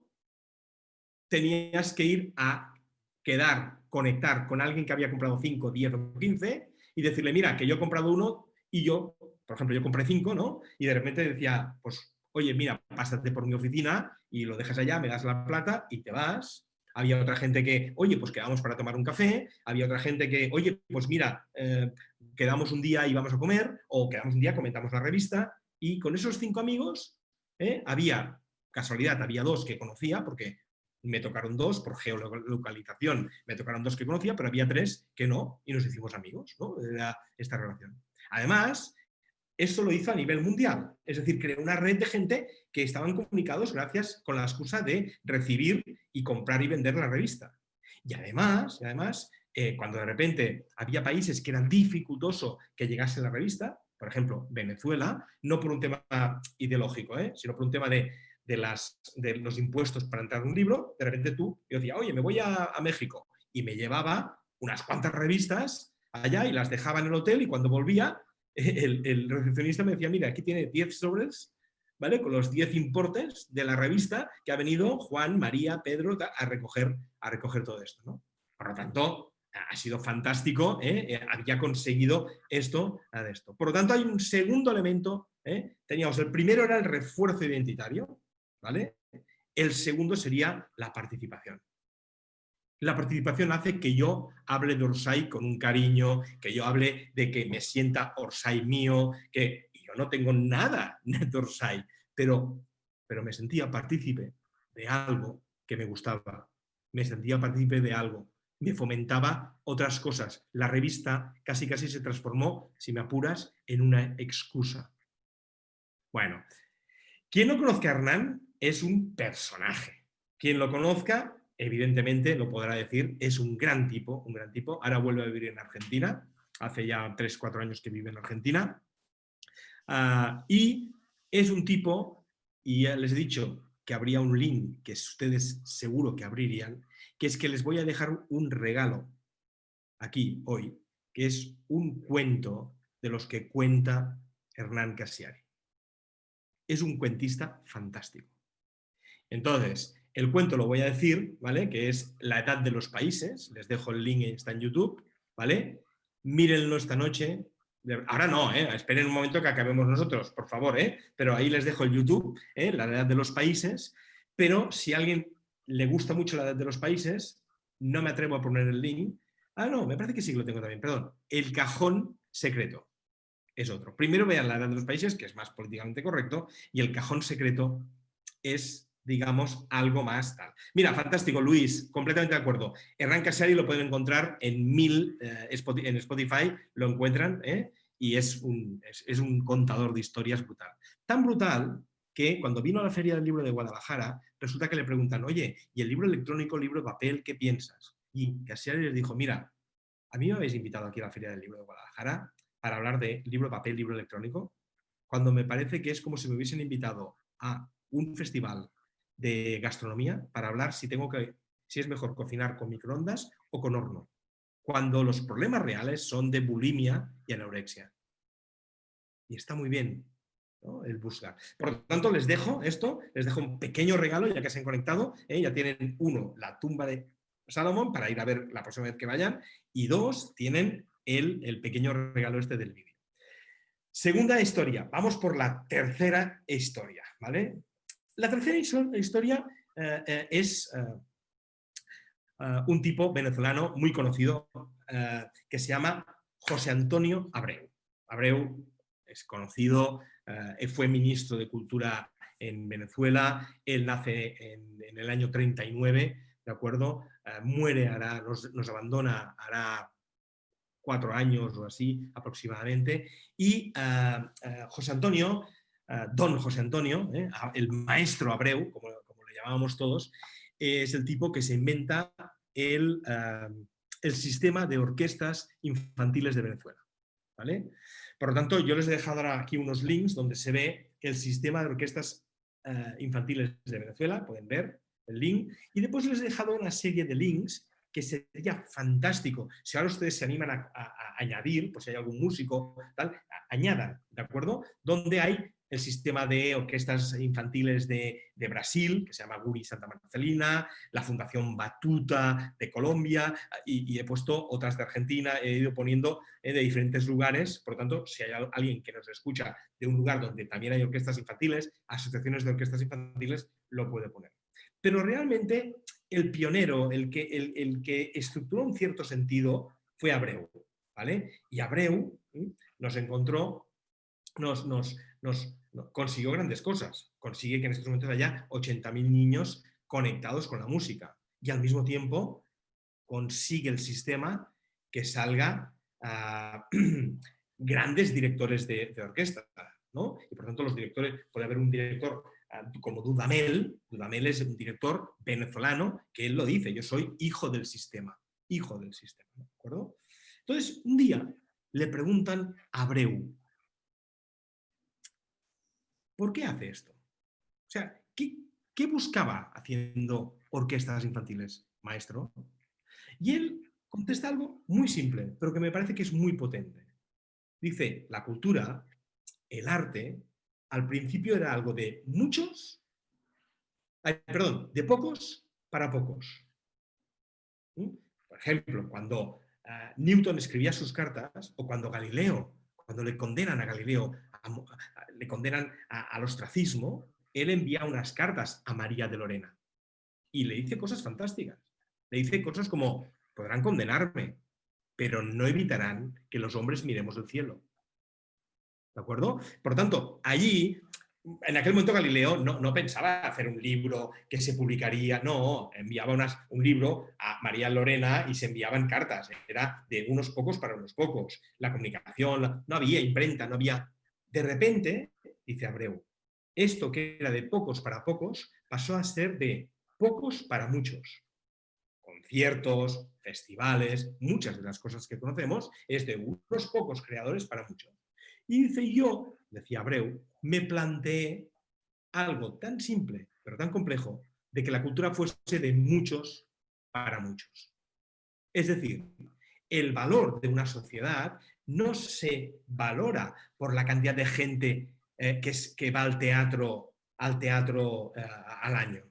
S6: tenías que ir a quedar, conectar con alguien que había comprado cinco, diez o quince y decirle, mira, que yo he comprado uno y yo, por ejemplo, yo compré cinco, ¿no? Y de repente decía, pues, oye, mira, pásate por mi oficina y lo dejas allá, me das la plata y te vas había otra gente que, oye, pues quedamos para tomar un café, había otra gente que, oye, pues mira, eh, quedamos un día y vamos a comer, o quedamos un día, comentamos la revista, y con esos cinco amigos eh, había, casualidad, había dos que conocía, porque me tocaron dos por geolocalización, me tocaron dos que conocía, pero había tres que no, y nos hicimos amigos, ¿no? Era esta relación. Además, esto lo hizo a nivel mundial, es decir, creó una red de gente que estaban comunicados gracias con la excusa de recibir y comprar y vender la revista. Y además, además eh, cuando de repente había países que eran dificultoso que llegase la revista, por ejemplo, Venezuela, no por un tema ideológico, ¿eh? sino por un tema de, las, de los impuestos para entrar en un libro, de repente tú, yo decía, oye, me voy a, México, y me llevaba unas cuantas revistas allá y las dejaba en el hotel y cuando volvía, el, recepcionista me decía, mira, aquí tiene 10 sobres, ¿vale? Con los 10 importes de la revista que ha venido Juan, María, Pedro a recoger, a recoger todo esto, ¿no? Por lo tanto, ha sido fantástico, ¿eh? Eh, había conseguido esto, de esto. Por lo tanto, hay un segundo elemento, ¿eh? teníamos el primero era el refuerzo identitario, ¿vale? El segundo sería la participación. La participación hace que yo hable de Orsay con un cariño, que yo hable de que me sienta Orsay mío, que yo no tengo nada de Orsay, pero, pero me sentía partícipe de algo que me gustaba, me sentía partícipe de algo me fomentaba otras cosas. La revista casi casi se transformó, si me apuras, en una excusa. Bueno, quien no conozca a Hernán es un personaje. Quien lo conozca, evidentemente, lo podrá decir, es un gran tipo, un gran tipo. Ahora vuelve a vivir en Argentina, hace ya 3, 4 años que vive en Argentina. Ah, y es un tipo, y ya les he dicho que habría un link que ustedes seguro que abrirían, que es que les voy a dejar un regalo aquí, hoy, que es un cuento de los que cuenta Hernán Casiari. Es un cuentista fantástico. Entonces, el cuento lo voy a decir, ¿vale? Que es La edad de los países, les dejo el link, está en YouTube, ¿vale? Mírenlo esta noche, Ahora no, ¿eh? esperen un momento que acabemos nosotros, por favor, ¿eh? pero ahí les dejo el YouTube, ¿eh? la edad de los países, pero si alguien le gusta mucho la edad de los países, no me atrevo a poner el link. Ah, no, me parece que sí que lo tengo también, perdón. El cajón secreto es otro. Primero vean la edad de los países, que es más políticamente correcto, y el cajón secreto es, digamos, algo más tal. Mira, fantástico, Luis, completamente de acuerdo. Hernán Casari lo pueden encontrar en mil, eh, en Spotify, lo encuentran, ¿eh? y es un, es un contador de historias brutal. Tan brutal que cuando vino a la Feria del Libro de Guadalajara, resulta que le preguntan, oye, ¿y el libro electrónico, libro de papel, qué piensas? Y Casiari les dijo, mira, a mí me habéis invitado aquí a la Feria del Libro de Guadalajara para hablar de libro de papel, libro electrónico, cuando me parece que es como si me hubiesen invitado a un festival de gastronomía para hablar si, tengo que, si es mejor cocinar con microondas o con horno, cuando los problemas reales son de bulimia y anorexia. Y está muy bien, el buscar. Por lo tanto, les dejo esto, les dejo un pequeño regalo ya que se han conectado. ¿eh? Ya tienen, uno, la tumba de Salomón para ir a ver la próxima vez que vayan y dos, tienen el, el pequeño regalo este del vídeo. Segunda historia, vamos por la tercera historia. ¿vale? La tercera historia eh, eh, es un tipo venezolano muy conocido que se llama José Antonio Abreu. Abreu es conocido eh, fue ministro de Cultura en Venezuela, él nace en, el año 39, ¿de acuerdo? Eh, muere, nos, abandona, hará cuatro años o así aproximadamente, y eh, José Antonio, don José Antonio, el maestro Abreu, como, como, le llamábamos todos, es el tipo que se inventa el, el sistema de orquestas infantiles de Venezuela. ¿vale? Por lo tanto, yo les he dejado aquí unos links donde se ve el sistema de orquestas eh, infantiles de Venezuela, pueden ver el link, y después les he dejado una serie de links que sería fantástico. Si ahora ustedes se animan a, a añadir, pues si hay algún músico, tal, añadan, ¿de acuerdo? Donde hay el sistema de orquestas infantiles de, Brasil, que se llama Guri Santa Marcelina, la Fundación Batuta de Colombia, y, he puesto otras de Argentina, he ido poniendo eh, de diferentes lugares, por lo tanto, si hay alguien que nos escucha de un lugar donde también hay orquestas infantiles, asociaciones de orquestas infantiles, lo puede poner. Pero realmente el pionero, el que, el, que estructuró un cierto sentido, fue Abreu. ¿vale? Y Abreu nos encontró, nos, consiguió grandes cosas. Consigue que en estos momentos haya 80.000 niños conectados con la música y al mismo tiempo consigue el sistema que salga grandes directores de, orquesta. ¿no? Y por tanto los directores, puede haber un director ah, como Dudamel, Dudamel es un director venezolano que él lo dice, yo soy hijo del sistema, hijo del sistema. ¿de acuerdo? Entonces, un día le preguntan a Abreu, ¿por qué hace esto? O sea, ¿qué, buscaba haciendo orquestas infantiles, maestro? Y él contesta algo muy simple, pero que me parece que es muy potente. Dice, la cultura, el arte, al principio era algo de muchos, perdón, de pocos para pocos. ¿Mm? Por ejemplo, cuando ah, Newton escribía sus cartas, o cuando Galileo, cuando le condenan a Galileo, le condenan al ostracismo, él envía unas cartas a María de Lorena y le dice cosas fantásticas. Le dice cosas como, podrán condenarme, pero no evitarán que los hombres miremos el cielo. ¿De acuerdo? Por tanto, allí, en aquel momento Galileo no, pensaba hacer un libro que se publicaría, no, enviaba un libro a María Lorena y se enviaban cartas, era de unos pocos para unos pocos. La comunicación, no había imprenta, no había... De repente, dice Abreu, esto que era de pocos para pocos pasó a ser de pocos para muchos. Conciertos, festivales, muchas de las cosas que conocemos es de unos pocos creadores para muchos. Y dice yo, decía Abreu, me planteé algo tan simple, pero tan complejo, de que la cultura fuese de muchos para muchos. Es decir, el valor de una sociedad no se valora por la cantidad de gente eh, que, es, que va al teatro, al teatro eh, al año.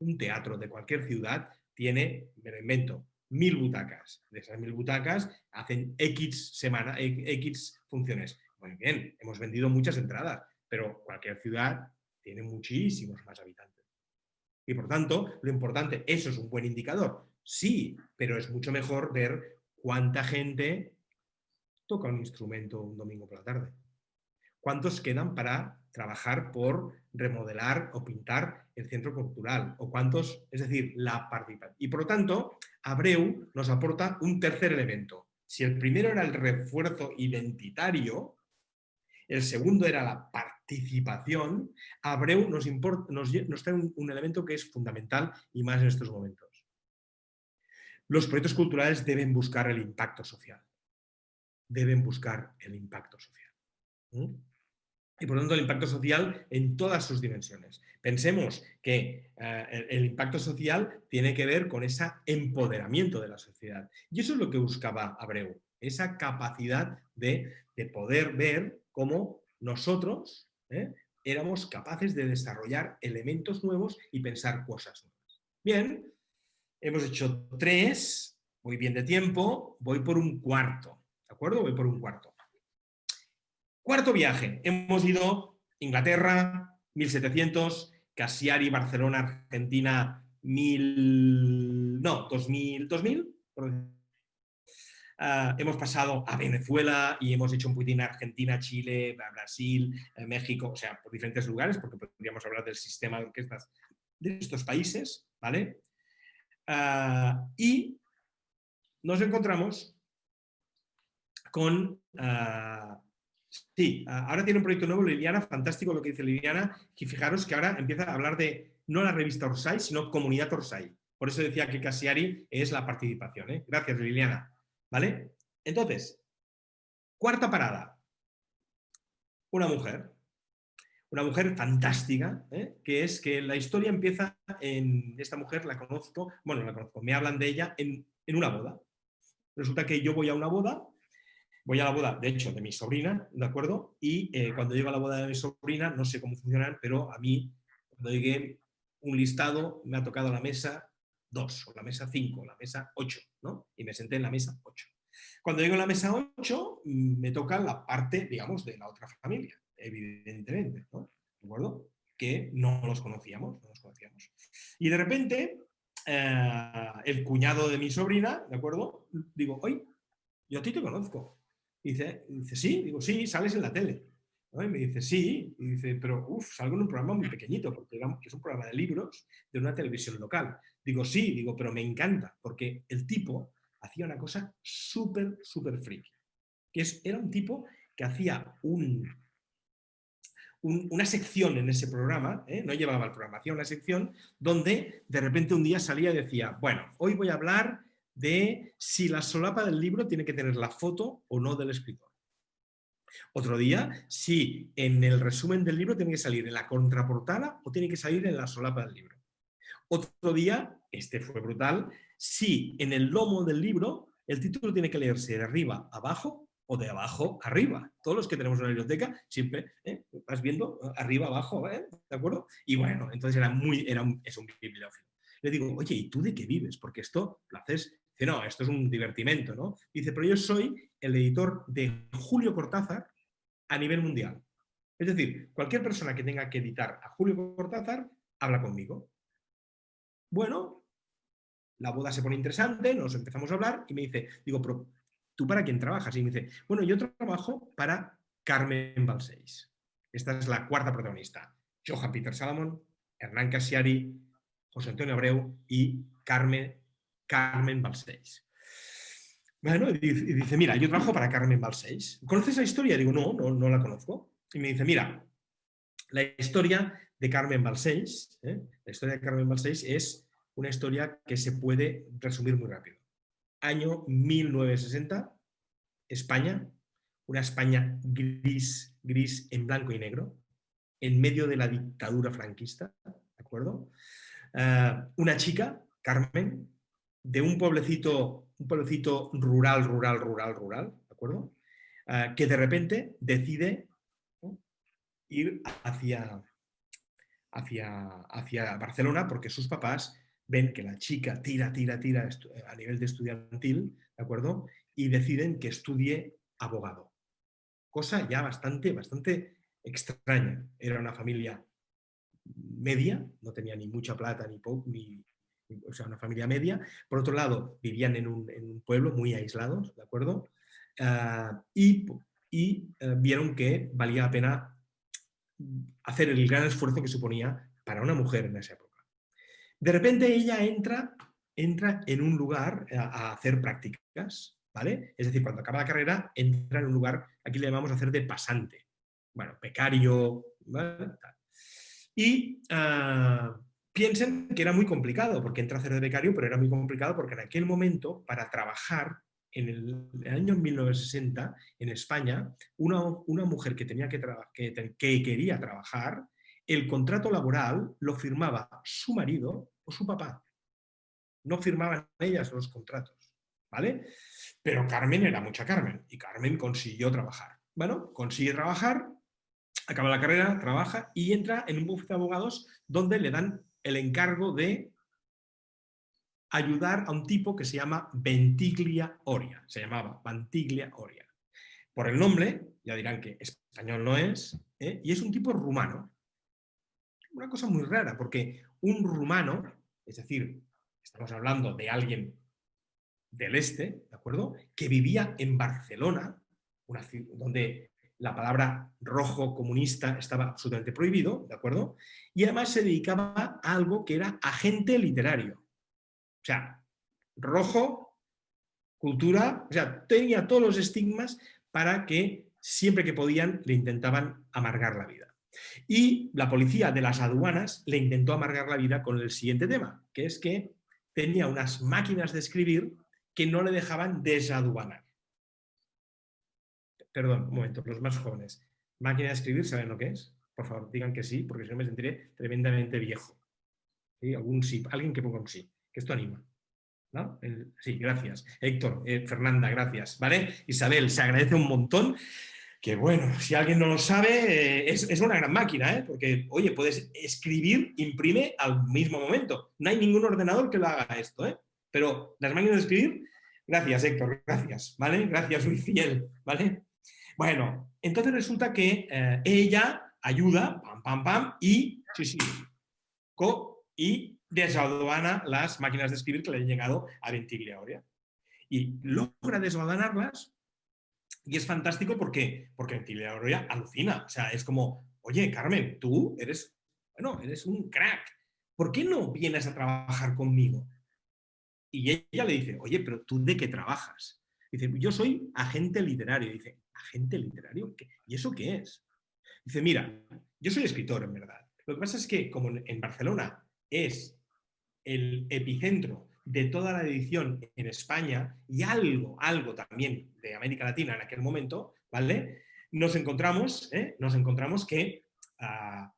S6: Un teatro de cualquier ciudad tiene, me lo invento, mil butacas. De esas mil butacas hacen X, semana, X funciones. Muy bien, hemos vendido muchas entradas, pero cualquier ciudad tiene muchísimos más habitantes. Y por tanto, lo importante, eso es un buen indicador. Sí, pero es mucho mejor ver cuánta gente toca un instrumento un domingo por la tarde. ¿Cuántos quedan para trabajar por remodelar o pintar el centro cultural? ¿O cuántos, es decir, la participación? Y por lo tanto, Abreu nos aporta un tercer elemento. Si el primero era el refuerzo identitario, el segundo era la participación, Abreu nos, nos, trae un elemento que es fundamental y más en estos momentos. Los proyectos culturales deben buscar el impacto social. Deben buscar el impacto social y por lo tanto el impacto social en todas sus dimensiones. Pensemos que eh, el, impacto social tiene que ver con ese empoderamiento de la sociedad. Y eso es lo que buscaba Abreu, esa capacidad de, poder ver cómo nosotros ¿eh? éramos capaces de desarrollar elementos nuevos y pensar cosas nuevas. Bien, hemos hecho tres, voy bien de tiempo, voy por un cuarto, ¿de acuerdo? Voy por un cuarto. Cuarto viaje, hemos ido Inglaterra, 1700, Cassiari, Barcelona, Argentina, 1000, no, 2000, 2000, ah, hemos pasado a Venezuela y hemos hecho un poquitín Argentina, Chile, Brasil, eh, México, o sea, por diferentes lugares, porque podríamos hablar del sistema de orquestas de estos países, ¿vale? Ah, y nos encontramos con ah, Sí, ahora tiene un proyecto nuevo Liliana, fantástico lo que dice Liliana, y fijaros que ahora empieza a hablar de no la revista Orsay, sino comunidad Orsay. Por eso decía que Casiari es la participación. ¿eh? Gracias, Liliana. ¿Vale? Entonces, cuarta parada. Una mujer. Una mujer fantástica, ¿eh? que es que la historia empieza en... Esta mujer la conozco, bueno, la conozco, me hablan de ella en, en una boda. Resulta que yo voy a una boda voy a la boda, de hecho, de mi sobrina, ¿de acuerdo? Y eh, cuando llego a la boda de mi sobrina, no sé cómo funcionan, pero a mí, cuando llegué un listado, me ha tocado la mesa 2, o la mesa 5, la mesa 8, ¿no? Y me senté en la mesa 8. Cuando llego a la mesa 8, mm, me toca la parte, digamos, de la otra familia, evidentemente, ¿no? ¿De acuerdo? Que no los conocíamos, no los conocíamos. Y de repente, eh, el cuñado de mi sobrina, ¿de acuerdo? Digo, oye, yo a ti te conozco. Dice, dice, sí, digo, sí, sales en la tele. Y me dice, sí, y dice, pero uff, salgo en un programa muy pequeñito, porque es un programa de libros de una televisión local. Digo, sí, digo, pero me encanta, porque el tipo hacía una cosa súper, súper friki. Que es, era un tipo que hacía un, una sección en ese programa, ¿eh? no llevaba el programa, hacía una sección donde de repente un día salía y decía, bueno, hoy voy a hablar de si la solapa del libro tiene que tener la foto o no del escritor. Otro día, si en el resumen del libro tiene que salir en la contraportada o tiene que salir en la solapa del libro. Otro día, este fue brutal, si en el lomo del libro el título tiene que leerse de arriba a abajo o de abajo arriba. Todos los que tenemos una biblioteca siempre ¿eh? vas viendo eh, arriba, abajo, ¿eh? ¿de acuerdo? Y bueno, entonces era muy, era un, es un bibliófilo. Le digo, oye, ¿y tú de qué vives? Porque esto lo haces, dice, no, esto es un divertimento, ¿no? Dice, pero yo soy el editor de Julio Cortázar a nivel mundial. Es decir, cualquier persona que tenga que editar a Julio Cortázar, habla conmigo. Bueno, la boda se pone interesante, nos empezamos a hablar y me dice, digo, pero ¿tú para quién trabajas? Y me dice, bueno, yo trabajo para Carmen Balseis. Esta es la cuarta protagonista. Johan Peter Salomon, Hernán Casiari, José Antonio Abreu y Carmen, Carmen Balseis. Bueno, y dice, mira, yo trabajo para Carmen Balseis. ¿Conoces la historia? digo, no, no, la conozco. Y me dice, mira, la historia de Carmen Balseis, ¿eh? la historia de Carmen Balseis es una historia que se puede resumir muy rápido año 1960, España, una España gris, gris en blanco y negro, en medio de la dictadura franquista, ¿de acuerdo? Eh, una chica, Carmen, de un pueblecito, un pueblecito rural, rural, rural, rural, ¿de acuerdo? Eh, que de repente decide ir hacia, hacia, hacia Barcelona porque sus papás ven que la chica tira, tira, tira a nivel de estudiantil, ¿de acuerdo? Y deciden que estudie abogado. Cosa ya bastante, bastante extraña. Era una familia media, no tenía ni mucha plata ni ni, o sea, una familia media. Por otro lado, vivían en un, pueblo muy aislados, ¿de acuerdo? Ah, y, y eh, vieron que valía la pena hacer el gran esfuerzo que suponía para una mujer en esa época. De repente ella entra, entra en un lugar a, hacer prácticas, ¿vale? Es decir, cuando acaba la carrera, entra en un lugar, aquí le llamamos hacer de pasante, bueno, becario, ¿vale? Y ah, piensen que era muy complicado, porque entra a hacer de becario, pero era muy complicado porque en aquel momento, para trabajar en el, año 1960, en España, una, una mujer que, tenía que, que, que quería trabajar el contrato laboral lo firmaba su marido o su papá. No firmaban ellas los contratos, ¿vale? Pero Carmen era mucha Carmen y Carmen consiguió trabajar. Bueno, consigue trabajar, acaba la carrera, trabaja y entra en un bufete de abogados donde le dan el encargo de ayudar a un tipo que se llama Ventiglia Oria. Se llamaba Ventiglia Oria. Por el nombre, ya dirán que español no es, ¿eh? y es un tipo rumano una cosa muy rara, porque un rumano, es decir, estamos hablando de alguien del este, ¿de acuerdo? Que vivía en Barcelona, una, donde la palabra rojo comunista estaba absolutamente prohibido, ¿de acuerdo? Y además se dedicaba a algo que era agente literario. O sea, rojo, cultura, o sea, tenía todos los estigmas para que siempre que podían le intentaban amargar la vida. Y la policía de las aduanas le intentó amargar la vida con el siguiente tema, que es que tenía unas máquinas de escribir que no le dejaban desaduanar. Perdón, un momento, los más jóvenes. ¿Máquina de escribir saben lo que es? Por favor, digan que sí, porque si no me sentiré tremendamente viejo. Algún sí, alguien que ponga un sí, que esto anima. sí, gracias. Héctor, eh, Fernanda, gracias. ¿Vale? Isabel, se agradece un montón que bueno, si alguien no lo sabe, eh, es, una gran máquina, ¿eh? porque, oye, puedes escribir, imprime al mismo momento. No hay ningún ordenador que lo haga esto, ¿eh? pero las máquinas de escribir, gracias Héctor, gracias, ¿vale? Gracias, muy fiel, ¿vale? Bueno, entonces resulta que eh, ella ayuda, pam, pam, pam, y, sí, las máquinas de escribir que le han llegado a Ventiglia. Y logra desaduanarlas Y es fantástico porque, porque Ventilia Aurea alucina. O sea, es como, oye, Carmen, tú eres, bueno, eres un crack. ¿Por qué no vienes a trabajar conmigo? Y ella le dice, oye, pero ¿tú de qué trabajas? Dice, yo soy agente literario. Dice, ¿agente literario? ¿Y eso qué es? Dice, mira, yo soy escritor, en verdad. Lo que pasa es que como en Barcelona es el epicentro de toda la edición en España y algo, algo también de América Latina en aquel momento, ¿vale? Nos encontramos, ¿eh? nos encontramos que ah,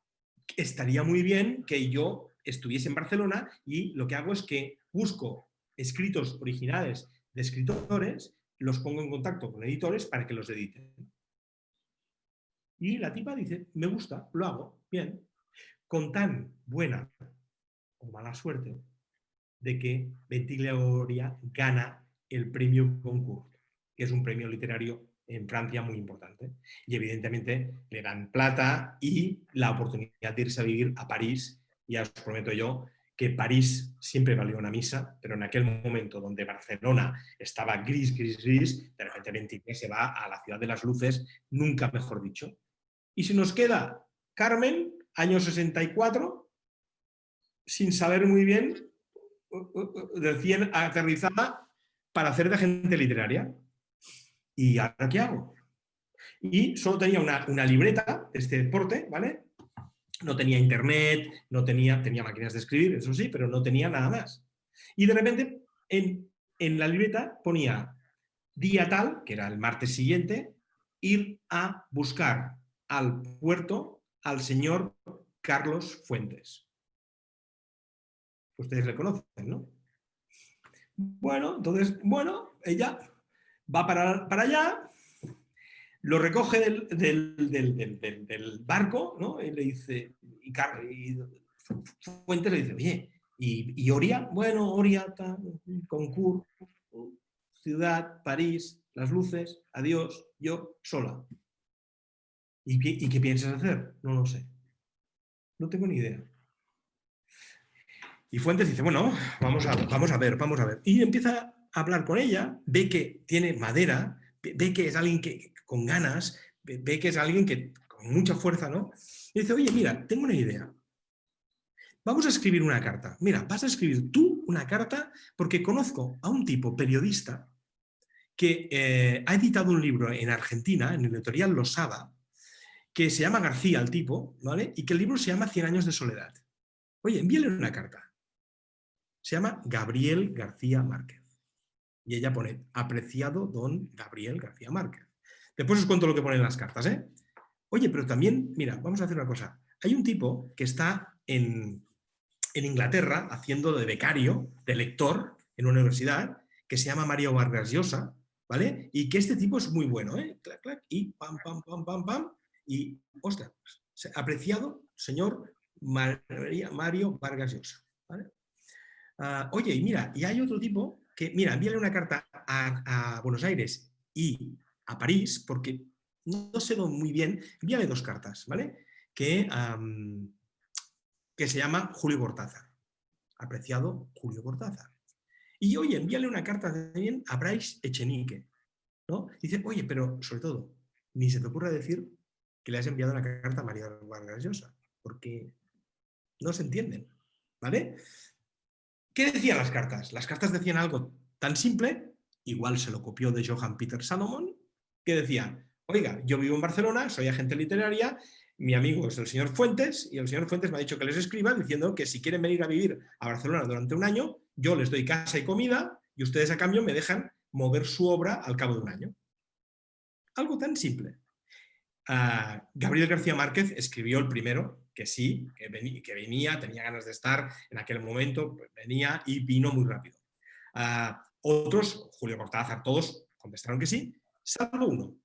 S6: estaría muy bien que yo estuviese en Barcelona y lo que hago es que busco escritos originales de escritores, los pongo en contacto con editores para que los editen. Y la tipa dice, me gusta, lo hago, bien. Con tan buena o mala suerte de que Ventiglioria gana el premio Goncourt, que es un premio literario en Francia muy importante. Y evidentemente le dan plata y la oportunidad de irse a vivir a París. Ya os prometo yo que París siempre valió una misa, pero en aquel momento donde Barcelona estaba gris, gris, gris, de repente Ventiglia se va a la ciudad de las luces, nunca mejor dicho. Y si nos queda Carmen, año 64, sin saber muy bien, recién aterrizada para hacer de agente literaria. ¿Y ahora qué hago? Y solo tenía una, una libreta, este deporte, ¿vale? No tenía internet, no tenía, tenía máquinas de escribir, eso sí, pero no tenía nada más. Y de repente en, en la libreta ponía día tal, que era el martes siguiente, ir a buscar al puerto al señor Carlos Fuentes. Ustedes le conocen, ¿no? Bueno, entonces, bueno, ella va para, para allá, lo recoge del, del, barco, ¿no? Y le dice, y, Fuentes le dice, oye, ¿y, Oria? Bueno, Oria, concurso, ciudad, París, las luces, adiós, yo sola. ¿Y qué, ¿Y qué piensas hacer? No lo sé. No tengo ni idea. Y Fuentes dice, bueno, vamos a, vamos a ver, vamos a ver. Y empieza a hablar con ella, ve que tiene madera, ve que es alguien que, con ganas, ve que es alguien que con mucha fuerza, ¿no? Y dice, oye, mira, tengo una idea. Vamos a escribir una carta. Mira, vas a escribir tú una carta porque conozco a un tipo periodista que eh, ha editado un libro en Argentina, en el editorial Losada, que se llama García, el tipo, ¿vale? Y que el libro se llama Cien años de soledad. Oye, envíale una carta. Se llama Gabriel García Márquez. Y ella pone, apreciado don Gabriel García Márquez. Después os cuento lo que ponen las cartas. ¿eh? Oye, pero también, mira, vamos a hacer una cosa. Hay un tipo que está en, Inglaterra haciendo de becario, de lector en una universidad, que se llama Mario Vargas Llosa, ¿vale? Y que este tipo es muy bueno, ¿eh? Clac, clac, y pam, pam, pam, pam, pam, y, ostras, apreciado señor Mario Vargas Llosa, ¿vale? Ah, oye, mira, y hay otro tipo que, mira, envíale una carta a, Buenos Aires y a París, porque no sé muy bien, envíale dos cartas, ¿vale? Que, que se llama Julio Cortázar. Apreciado Julio Cortázar. Y oye, envíale una carta también a Bryce Echenique. ¿no? Dice, oye, pero sobre todo, ni se te ocurra decir que le has enviado una carta a María Vargas Llosa, porque no se entienden. ¿Vale? ¿Qué decían las cartas? Las cartas decían algo tan simple, igual se lo copió de Johann Peter Salomon, que decía, oiga, yo vivo en Barcelona, soy agente literaria, mi amigo es el señor Fuentes, y el señor Fuentes me ha dicho que les escriba diciendo que si quieren venir a vivir a Barcelona durante un año, yo les doy casa y comida, y ustedes a cambio me dejan mover su obra al cabo de un año. Algo tan simple. Ah, Gabriel García Márquez escribió el primero, que sí, que venía, tenía ganas de estar en aquel momento, pues venía y vino muy rápido. Ah, otros, Julio Cortázar, todos contestaron que sí, salvo uno,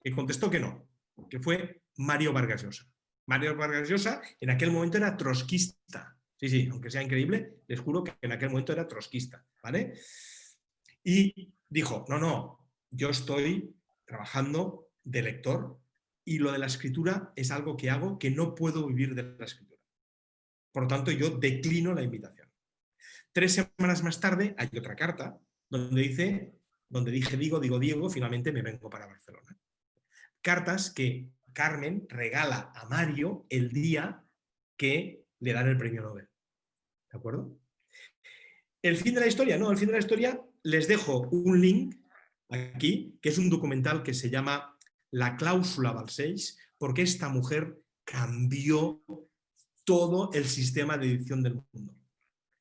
S6: que contestó que no, que fue Mario Vargas Llosa. Mario Vargas Llosa en aquel momento era trotskista. Sí, sí, aunque sea increíble, les juro que en aquel momento era trotskista, ¿vale? Y dijo, no, no, yo estoy trabajando de lector y lo de la escritura es algo que hago que no puedo vivir de la escritura. Por lo tanto, yo declino la invitación. Tres semanas más tarde hay otra carta donde dice, donde dije digo, digo, Diego, finalmente me vengo para Barcelona. Cartas que Carmen regala a Mario el día que le dan el premio Nobel. ¿De acuerdo? El fin de la historia, no, el fin de la historia les dejo un link aquí, que es un documental que se llama La cláusula Balseix, porque esta mujer cambió todo el sistema de edición del mundo.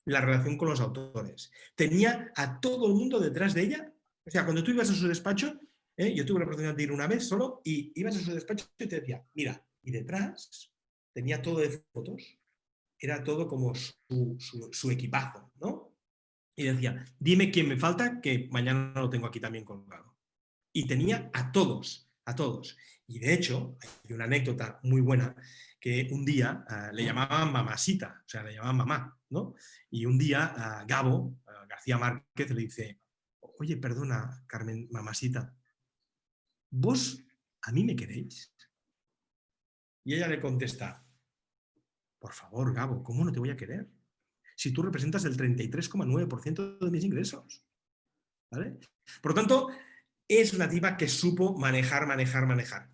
S6: La relación con los autores. Tenía a todo el mundo detrás de ella. O sea, cuando tú ibas a su despacho, ¿eh? yo tuve la oportunidad de ir una vez solo, y ibas a su despacho y te decía, mira, y detrás tenía todo de fotos. Era todo como su, su equipazo, ¿no? Y decía, dime quién me falta, que mañana lo tengo aquí también colgado. Y tenía a todos, a todos. Y de hecho, hay una anécdota muy buena, que un día ah, le llamaban mamasita, o sea, le llamaban mamá, ¿no? Y un día a Gabo, García Márquez, le dice, oye, perdona, Carmen, mamasita, ¿vos a mí me queréis? Y ella le contesta, por favor, Gabo, ¿cómo no te voy a querer? Si tú representas el 33,9% de mis ingresos. ¿Vale? Por lo tanto, es una tipa que supo manejar, manejar, manejar.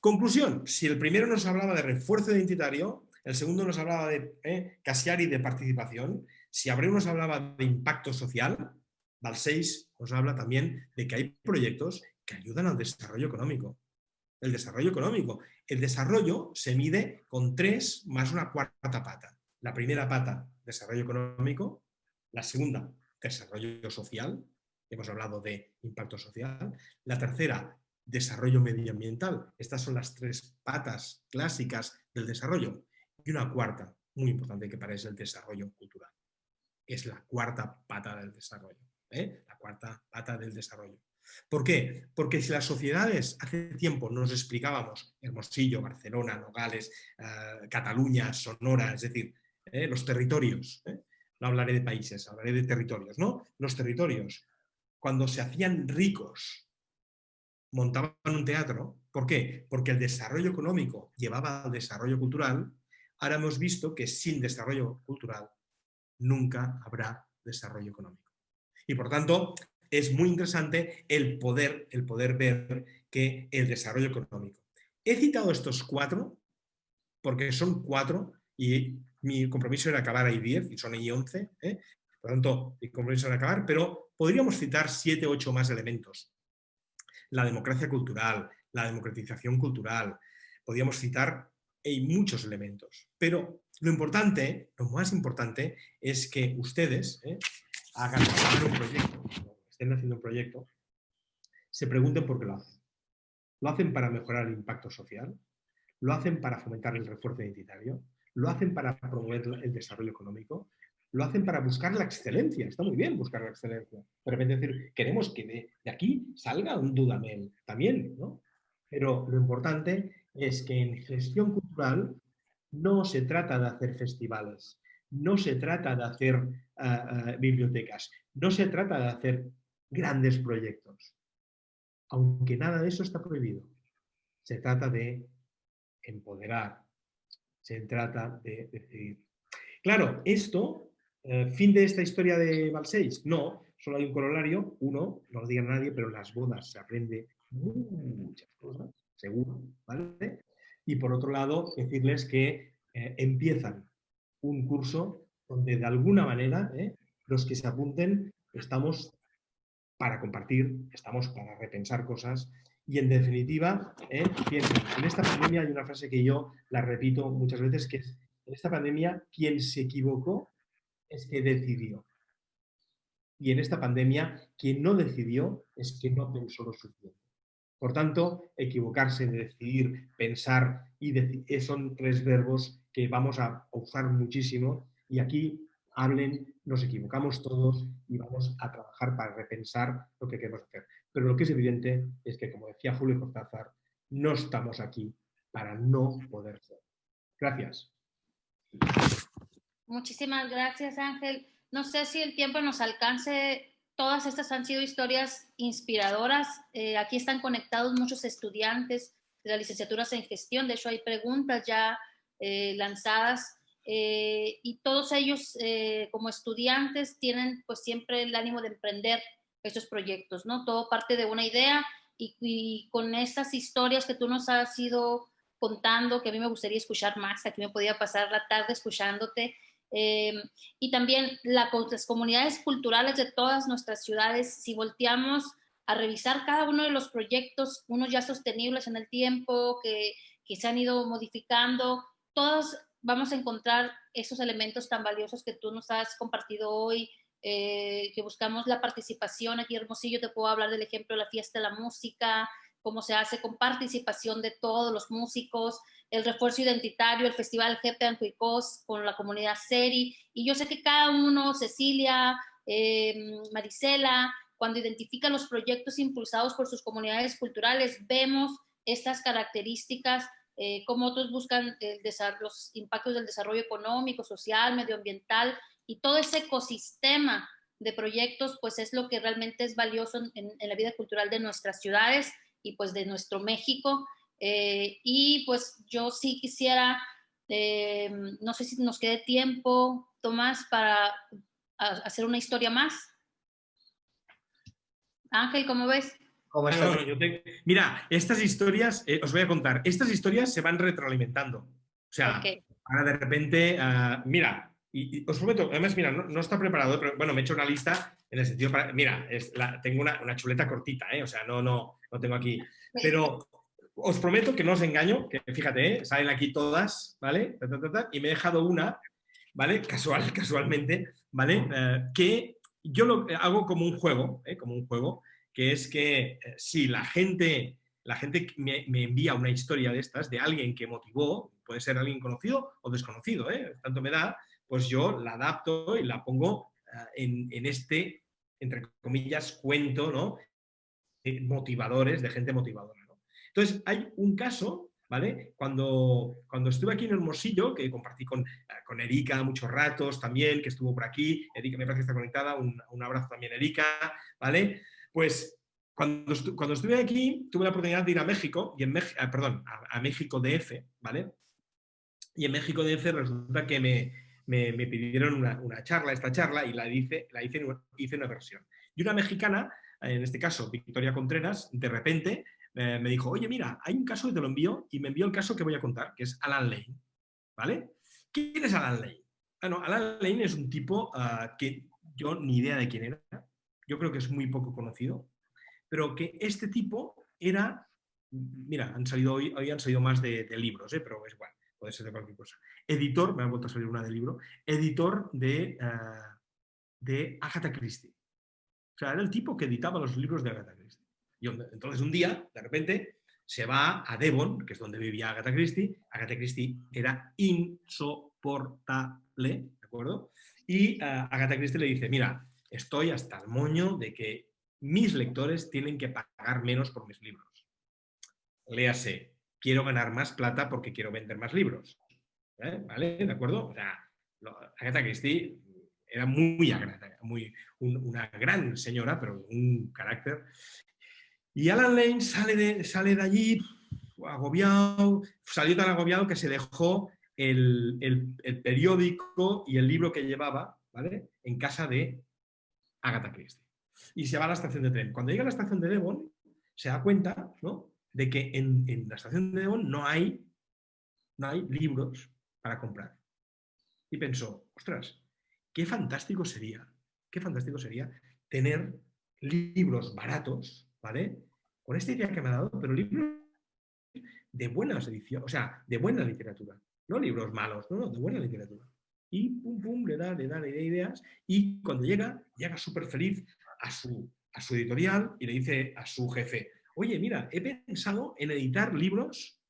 S6: Conclusión, si el primero nos hablaba de refuerzo identitario, el segundo nos hablaba de eh, Casiari de participación, si Abreu nos hablaba de impacto social, Balseis nos habla también de que hay proyectos que ayudan al desarrollo económico. El desarrollo económico. El desarrollo se mide con tres más una cuarta pata. La primera pata, desarrollo económico. La segunda, desarrollo social. Hemos hablado de impacto social. La tercera, desarrollo medioambiental. Estas son las tres patas clásicas del desarrollo. Y una cuarta, muy importante que para es el desarrollo cultural. Es la cuarta pata del desarrollo. ¿Eh? La cuarta pata del desarrollo. ¿Por qué? Porque si las sociedades hace tiempo nos explicábamos Hermosillo, Barcelona, Nogales, eh, Cataluña, Sonora, es decir, ¿eh? los territorios, no hablaré de países, hablaré de territorios, ¿no? Los territorios, cuando se hacían ricos montaban un teatro. ¿Por qué? Porque el desarrollo económico llevaba al desarrollo cultural. Ahora hemos visto que sin desarrollo cultural nunca habrá desarrollo económico. Y por tanto, es muy interesante el poder, el poder ver que el desarrollo económico. He citado estos cuatro, porque son cuatro, y mi compromiso era acabar ahí diez, y son ahí once, ¿eh? por tanto, mi compromiso era acabar, pero podríamos citar siete, ocho más elementos la democracia cultural, la democratización cultural. Podríamos citar hay muchos elementos, pero lo importante, lo más importante es que ustedes ¿eh? Hagan un proyecto, estén haciendo un proyecto, se pregunten por qué lo hacen. ¿Lo hacen para mejorar el impacto social? ¿Lo hacen para fomentar el refuerzo identitario? ¿Lo hacen para promover el desarrollo económico? lo hacen para buscar la excelencia. Está muy bien buscar la excelencia. De repente decir, queremos que de, aquí salga un Dudamel también, ¿no? Pero lo importante es que en gestión cultural no se trata de hacer festivales, no se trata de hacer ah, ah, bibliotecas, no se trata de hacer grandes proyectos. Aunque nada de eso está prohibido. Se trata de empoderar, se trata de decidir. Claro, esto eh, ¿Fin de esta historia de Balseis? No, solo hay un corolario. Uno, no lo diga nadie, pero en las bodas se aprende muchas cosas, seguro, ¿vale? Y por otro lado, decirles que eh, empiezan un curso donde de alguna manera eh, los que se apunten estamos para compartir, estamos para repensar cosas y en definitiva, piensen, en esta pandemia hay una frase que yo la repito muchas veces que en esta pandemia quien se equivocó es que decidió. Y en esta pandemia, quien no decidió es que no pensó lo suficiente. Por tanto, equivocarse, decidir, pensar y eh, son tres verbos que vamos a usar muchísimo y aquí hablen, nos equivocamos todos y vamos a trabajar para repensar lo que queremos hacer. Pero lo que es evidente es que, como decía Julio Cortázar, no estamos aquí para no poder ser. Gracias.
S1: Muchísimas gracias, Ángel. No sé si el tiempo nos alcance. Todas estas han sido historias inspiradoras. Eh, aquí están conectados muchos estudiantes de las licenciaturas en gestión. De hecho, hay preguntas ya eh, lanzadas eh, y todos ellos como estudiantes tienen pues siempre el ánimo de emprender estos proyectos, ¿no? Todo parte de una idea y, y con estas historias que tú nos has ido contando, que a mí me gustaría escuchar más, aquí me podía pasar la tarde escuchándote, eh, y también la, las comunidades culturales de todas nuestras ciudades, si volteamos a revisar cada uno de los proyectos, unos ya sostenibles en el tiempo, que, que se han ido modificando, todos vamos a encontrar esos elementos tan valiosos que tú nos has compartido hoy, eh, que buscamos la participación. Aquí Hermosillo te puedo hablar del ejemplo de la fiesta de la música, cómo se hace con participación de todos los músicos, el refuerzo identitario, el Festival Jepe Ancuicos con la comunidad Seri. Y yo sé que cada uno, Cecilia, eh, Marisela, cuando identifican los proyectos impulsados por sus comunidades culturales, vemos estas características, eh, cómo otros buscan los impactos del desarrollo económico, social, medioambiental y todo ese ecosistema de proyectos, pues es lo que realmente es valioso en, en la vida cultural de nuestras ciudades y pues de nuestro México. Eh, y pues yo sí quisiera, eh, no sé si nos quede tiempo, Tomás, para hacer una historia más. Ángel, ¿cómo ves?
S6: Mira, estas historias, eh, os voy a contar, estas historias se van retroalimentando. O sea, ahora de repente, ah, mira, y, os prometo, además, mira, no, está preparado, pero bueno, me he hecho una lista en el sentido para, mira, es la, tengo una, una, chuleta cortita, o sea, no, no, no tengo aquí, pero os prometo que no os engaño, que fíjate, ¿eh? salen aquí todas, ¿vale? y me he dejado una, ¿vale? Casual, casualmente, ¿vale? Eh, que yo lo hago como un juego, ¿eh? como un juego, que es que si la gente, la gente me, envía una historia de estas, de alguien que motivó, puede ser alguien conocido o desconocido, tanto me da, pues yo la adapto y la pongo en, en, este, entre comillas, cuento, ¿no? motivadores, de gente motivadora. Entonces, hay un caso, ¿vale? Cuando, cuando estuve aquí en Hermosillo, que compartí con, con Erika muchos ratos también, que estuvo por aquí, Erika me parece que está conectada, un, un abrazo también Erika, ¿vale? Pues cuando, cuando, estuve aquí, tuve la oportunidad de ir a México, y en ah, perdón, a, México DF, ¿vale? Y en México DF resulta que me, me, me pidieron una, una, charla, esta charla, y la hice, la hice, hice una versión. Y una mexicana, en este caso Victoria Contreras, de repente eh, me dijo, oye, mira, hay un caso que te lo envío y me envió el caso que voy a contar, que es Alan Lane. ¿Vale? ¿Quién es Alan Lane? Bueno, Alan Lane es un tipo ah, que yo ni idea de quién era, yo creo que es muy poco conocido, pero que este tipo era, mira, han salido hoy, hoy han salido más de, libros, ¿eh? pero es igual, puede ser de cualquier cosa. Editor, me ha vuelto a salir una de libro, editor de, ah, de Agatha Christie. O sea, era el tipo que editaba los libros de Agatha Christie. Entonces un día, de repente, se va a Devon, que es donde vivía Agatha Christie. Agatha Christie era insoportable, ¿de acuerdo? Y uh, Agatha Christie le dice, mira, estoy hasta el moño de que mis lectores tienen que pagar menos por mis libros. Léase, quiero ganar más plata porque quiero vender más libros. ¿Eh? ¿Vale? ¿De acuerdo? O sea, Agatha Christie era muy muy, una gran señora, pero un carácter. Y Alan Lane sale de, sale de allí agobiado, salió tan agobiado que se dejó el, periódico y el libro que llevaba ¿vale? en casa de Agatha Christie. Y se va a la estación de tren. Cuando llega a la estación de Devon, se da cuenta ¿no? de que en, la estación de Devon no hay, no hay libros para comprar. Y pensó, ostras, qué fantástico sería, qué fantástico sería tener libros baratos, ¿vale? con esta idea que me ha dado, pero libros de buenas ediciones, o sea, de buena literatura, no libros malos, no, no, de buena literatura. Y pum, pum, le da, le da, le da ideas y cuando llega, llega súper feliz a su, a su editorial y le dice a su jefe, oye, mira, he pensado en editar libros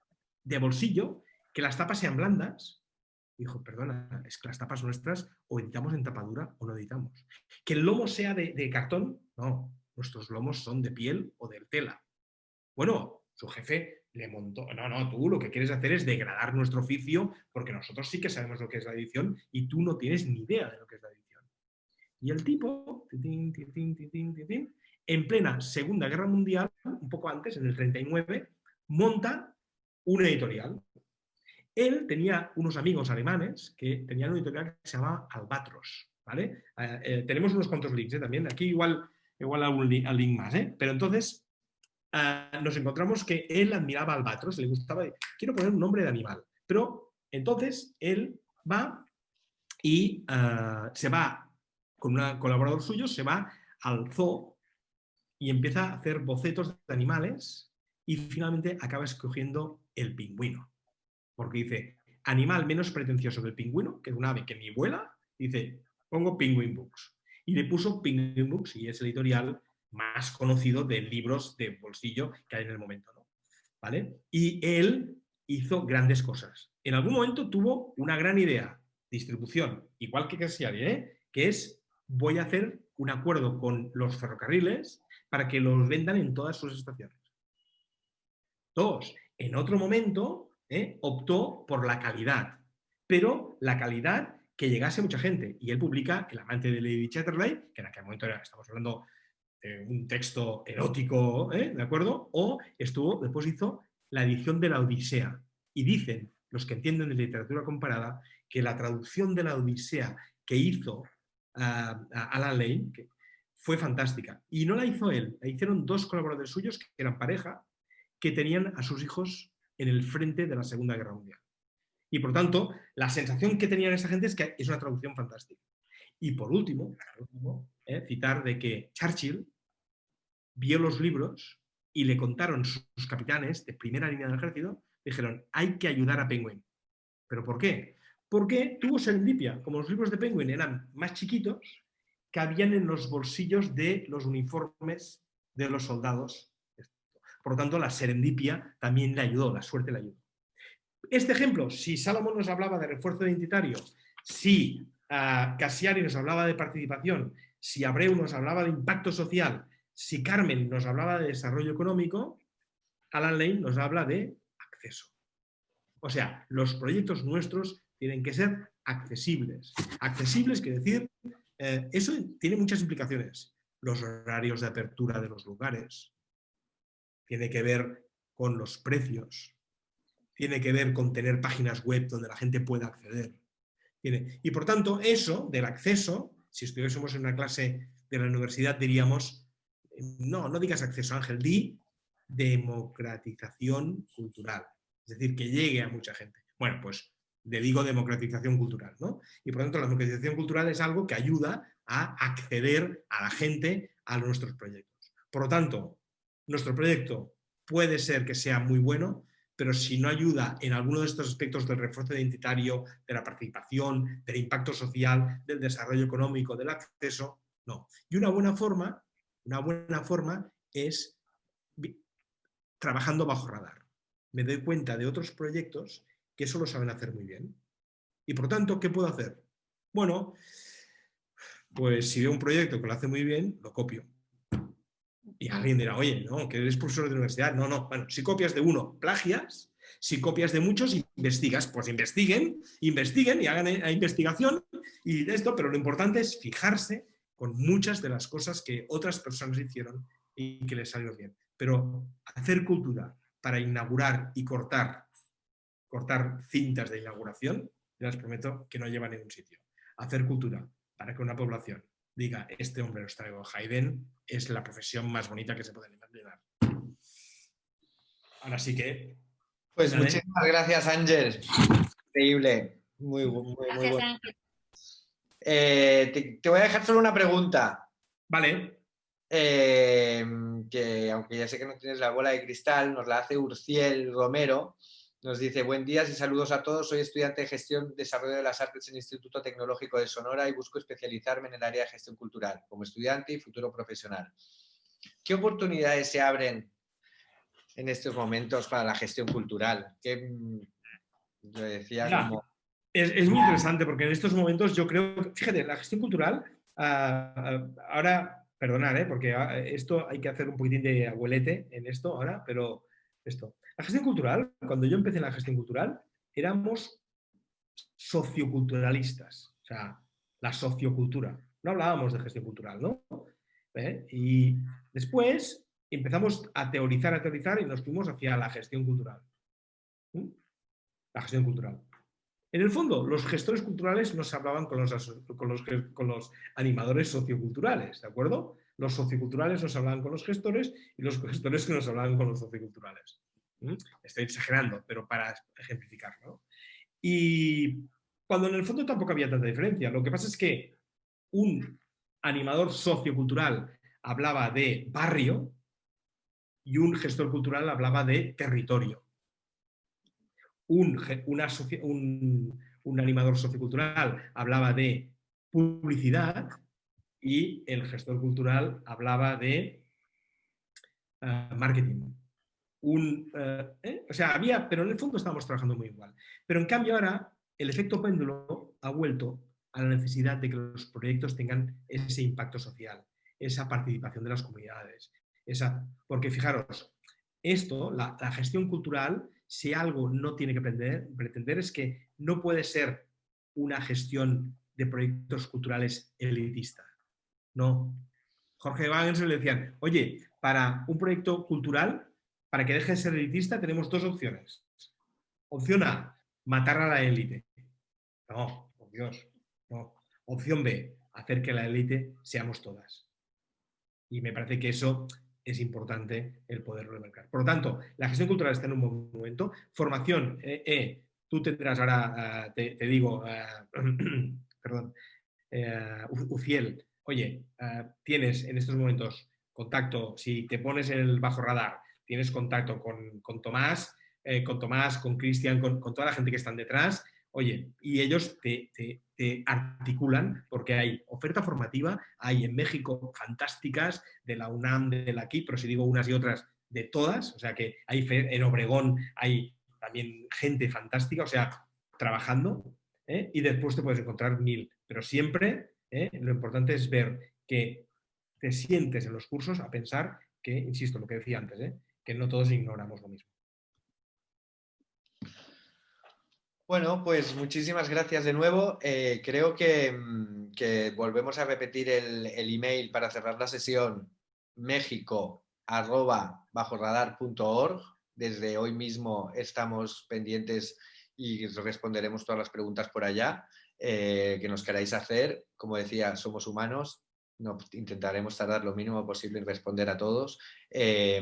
S6: de bolsillo que las tapas sean blandas. Dijo, perdona, es que las tapas nuestras o editamos en tapadura o no editamos. Que el lomo sea de, de cartón, no, nuestros lomos son de piel o de tela. Bueno, su jefe le montó, no, no, tú lo que quieres hacer es degradar nuestro oficio porque nosotros sí que sabemos lo que es la edición y tú no tienes ni idea de lo que es la edición. Y el tipo, en plena Segunda Guerra Mundial, un poco antes, en el 39, monta una editorial. Él tenía unos amigos alemanes que tenían una editorial que se llamaba Albatros. ¿vale? Eh, eh, tenemos unos cuantos links ¿eh? también. Aquí igual igual algún link, link más. Pero entonces ah, nos encontramos que él admiraba albatros, le gustaba, quiero poner un nombre de animal, pero entonces él va y ah, se va con un colaborador suyo, se va al zoo y empieza a hacer bocetos de animales y finalmente acaba escogiendo el pingüino. Porque dice, animal menos pretencioso que el pingüino, que es un ave que ni vuela, dice, pongo Penguin Books. Y le puso Penguin Books y es editorial más conocido de libros de bolsillo que hay en el momento. ¿no? ¿Vale? Y él hizo grandes cosas. En algún momento tuvo una gran idea, distribución, igual que Cassiari, ¿eh? que es voy a hacer un acuerdo con los ferrocarriles para que los vendan en todas sus estaciones. Dos, en otro momento ¿eh? optó por la calidad, pero la calidad que llegase mucha gente. Y él publica El amante de Lady Chatterley, que en aquel momento era, estamos hablando de un texto erótico, ¿eh? ¿de acuerdo? O estuvo, después hizo la edición de la Odisea. Y dicen los que entienden de literatura comparada que la traducción de la Odisea que hizo Alan Lane fue fantástica. Y no la hizo él, la hicieron dos colaboradores suyos que eran pareja, que tenían a sus hijos en el frente de la Segunda Guerra Mundial. Y por tanto, la sensación que tenían esa gente es que es una traducción fantástica. Y por último, eh, citar de que Churchill vio los libros y le contaron sus capitanes de primera línea del ejército, dijeron, hay que ayudar a Penguin. ¿Pero por qué? Porque tuvo serendipia. Como los libros de Penguin eran más chiquitos, cabían en los bolsillos de los uniformes de los soldados. Por lo tanto, la serendipia también le ayudó, la suerte le ayudó. Este ejemplo, si Salomón nos hablaba de refuerzo identitario, si uh, nos hablaba de participación, si Abreu nos hablaba de impacto social, si Carmen nos hablaba de desarrollo económico, Alan Lane nos habla de acceso. O sea, los proyectos nuestros tienen que ser accesibles. Accesibles quiere decir, eh, eso tiene muchas implicaciones. Los horarios de apertura de los lugares, tiene que ver con los precios, tiene que ver con tener páginas web donde la gente pueda acceder. Y por tanto, eso del acceso, si estuviésemos en una clase de la universidad diríamos, no, no digas acceso Ángel, di democratización cultural. Es decir, que llegue a mucha gente. Bueno, pues le digo democratización cultural, ¿no? Y por tanto la democratización cultural es algo que ayuda a acceder a la gente a nuestros proyectos. Por lo tanto, nuestro proyecto puede ser que sea muy bueno, pero si no ayuda en alguno de estos aspectos del refuerzo identitario, de la participación, del impacto social, del desarrollo económico, del acceso, no. Y una buena forma, una buena forma es trabajando bajo radar. Me doy cuenta de otros proyectos que eso lo saben hacer muy bien. Y por tanto, ¿qué puedo hacer? Bueno, pues si veo un proyecto que lo hace muy bien, lo copio. Y alguien dirá, oye, no, que eres profesor de universidad. No, no, bueno, si copias de uno, plagias, si copias de muchos, investigas, pues investiguen, investiguen y hagan eh, investigación y de esto, pero lo importante es fijarse con muchas de las cosas que otras personas hicieron y que les salió bien. Pero hacer cultura para inaugurar y cortar, cortar cintas de inauguración, les prometo que no lleva a ningún sitio. Hacer cultura para que una población diga, este hombre nos traigo Haydn, es la profesión más bonita que se puede imaginar. Ahora sí que...
S5: Pues muchísimas gracias, Ángel. Increíble. Muy, muy, muy bueno. Eh, te, voy a dejar solo una pregunta.
S6: Vale.
S5: Eh, que aunque ya sé que no tienes la bola de cristal, nos la hace Urciel Romero. Nos dice, buen día y saludos a todos. Soy estudiante de gestión desarrollo de las artes en el Instituto Tecnológico de Sonora y busco especializarme en el área de gestión cultural como estudiante y futuro profesional. ¿Qué oportunidades se abren en estos momentos para la gestión cultural? ¿Qué, mm, decía
S6: es, muy interesante porque en estos momentos yo creo, fíjate, la gestión cultural, ah, ahora, perdonar, ¿eh? porque ah, esto hay que hacer un poquitín de abuelete en esto ahora, pero esto. La gestión cultural, cuando yo empecé en la gestión cultural, éramos socioculturalistas, o sea, la sociocultura. No hablábamos de gestión cultural, ¿no? ¿Eh? Y después empezamos a teorizar, a teorizar y nos fuimos hacia la gestión cultural. La gestión cultural. En el fondo, los gestores culturales hablaban los, con los, con los animadores socioculturales, ¿de acuerdo? Los socioculturales nos hablaban con los gestores y los gestores que nos hablaban con los socioculturales. Estoy exagerando, pero para ejemplificarlo. Y cuando en el fondo tampoco había tanta diferencia. Lo que pasa es que un animador sociocultural hablaba de barrio y un gestor cultural hablaba de territorio. Un, un, animador sociocultural hablaba de publicidad y el gestor cultural hablaba de eh, marketing. Un, eh, ¿eh? O sea, había, pero en el fondo estábamos trabajando muy igual. Pero en cambio ahora el efecto péndulo ha vuelto a la necesidad de que los proyectos tengan ese impacto social, esa participación de las comunidades. Esa, porque fijaros, esto, la, gestión cultural, si algo no tiene que pretender, pretender es que no puede ser una gestión de proyectos culturales elitista. No. Jorge Wagner le decían, oye, para un proyecto cultural, para que deje de ser elitista, tenemos dos opciones. Opción A, matar a la élite. No, por Dios, no. Opción B, hacer que la élite seamos todas. Y me parece que eso es importante el poder remarcar. Por lo tanto, la gestión cultural está en un buen momento. Formación, eh, eh tú tendrás ahora, ah, te, digo, ah, perdón, eh, Uciel, oye, ah, tienes en estos momentos contacto, si te pones en el bajo radar, tienes contacto con, Tomás, eh, con Tomás, con Cristian, con, con, toda la gente que están detrás, Oye, y ellos te, articulan porque hay oferta formativa, hay en México fantásticas de la UNAM, de la KIP, pero si digo unas y otras, de todas, o sea que hay en Obregón hay también gente fantástica, o sea, trabajando, ¿eh? y después te puedes encontrar mil, pero siempre ¿eh? lo importante es ver que te sientes en los cursos a pensar que, insisto, lo que decía antes, ¿eh? Que no todos ignoramos lo mismo.
S5: Bueno, pues muchísimas gracias de nuevo. Eh, creo mm, que, volvemos a repetir el, email para cerrar la sesión méxico Desde hoy mismo estamos pendientes y responderemos todas las preguntas por allá eh, que nos queráis hacer. Como decía, somos humanos, no, intentaremos tardar lo mínimo posible en responder a todos. Eh,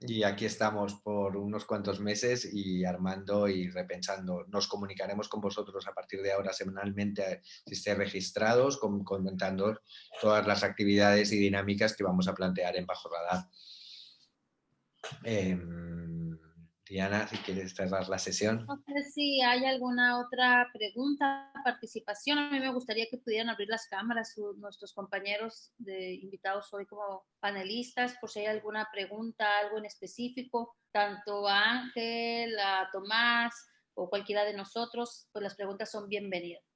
S5: y aquí estamos por unos cuantos meses y armando y repensando. Nos comunicaremos con vosotros a partir de ahora semanalmente, si estéis registrados, comentando todas las actividades y dinámicas que vamos a plantear en Bajo Radar. Em, Diana, si quieres cerrar la sesión.
S1: No sé si hay alguna otra pregunta, participación. A mí me gustaría que pudieran abrir las cámaras nuestros compañeros de invitados hoy como panelistas, por si hay alguna pregunta, algo en específico, tanto a Ángel, a Tomás o cualquiera de nosotros, pues las preguntas son bienvenidas.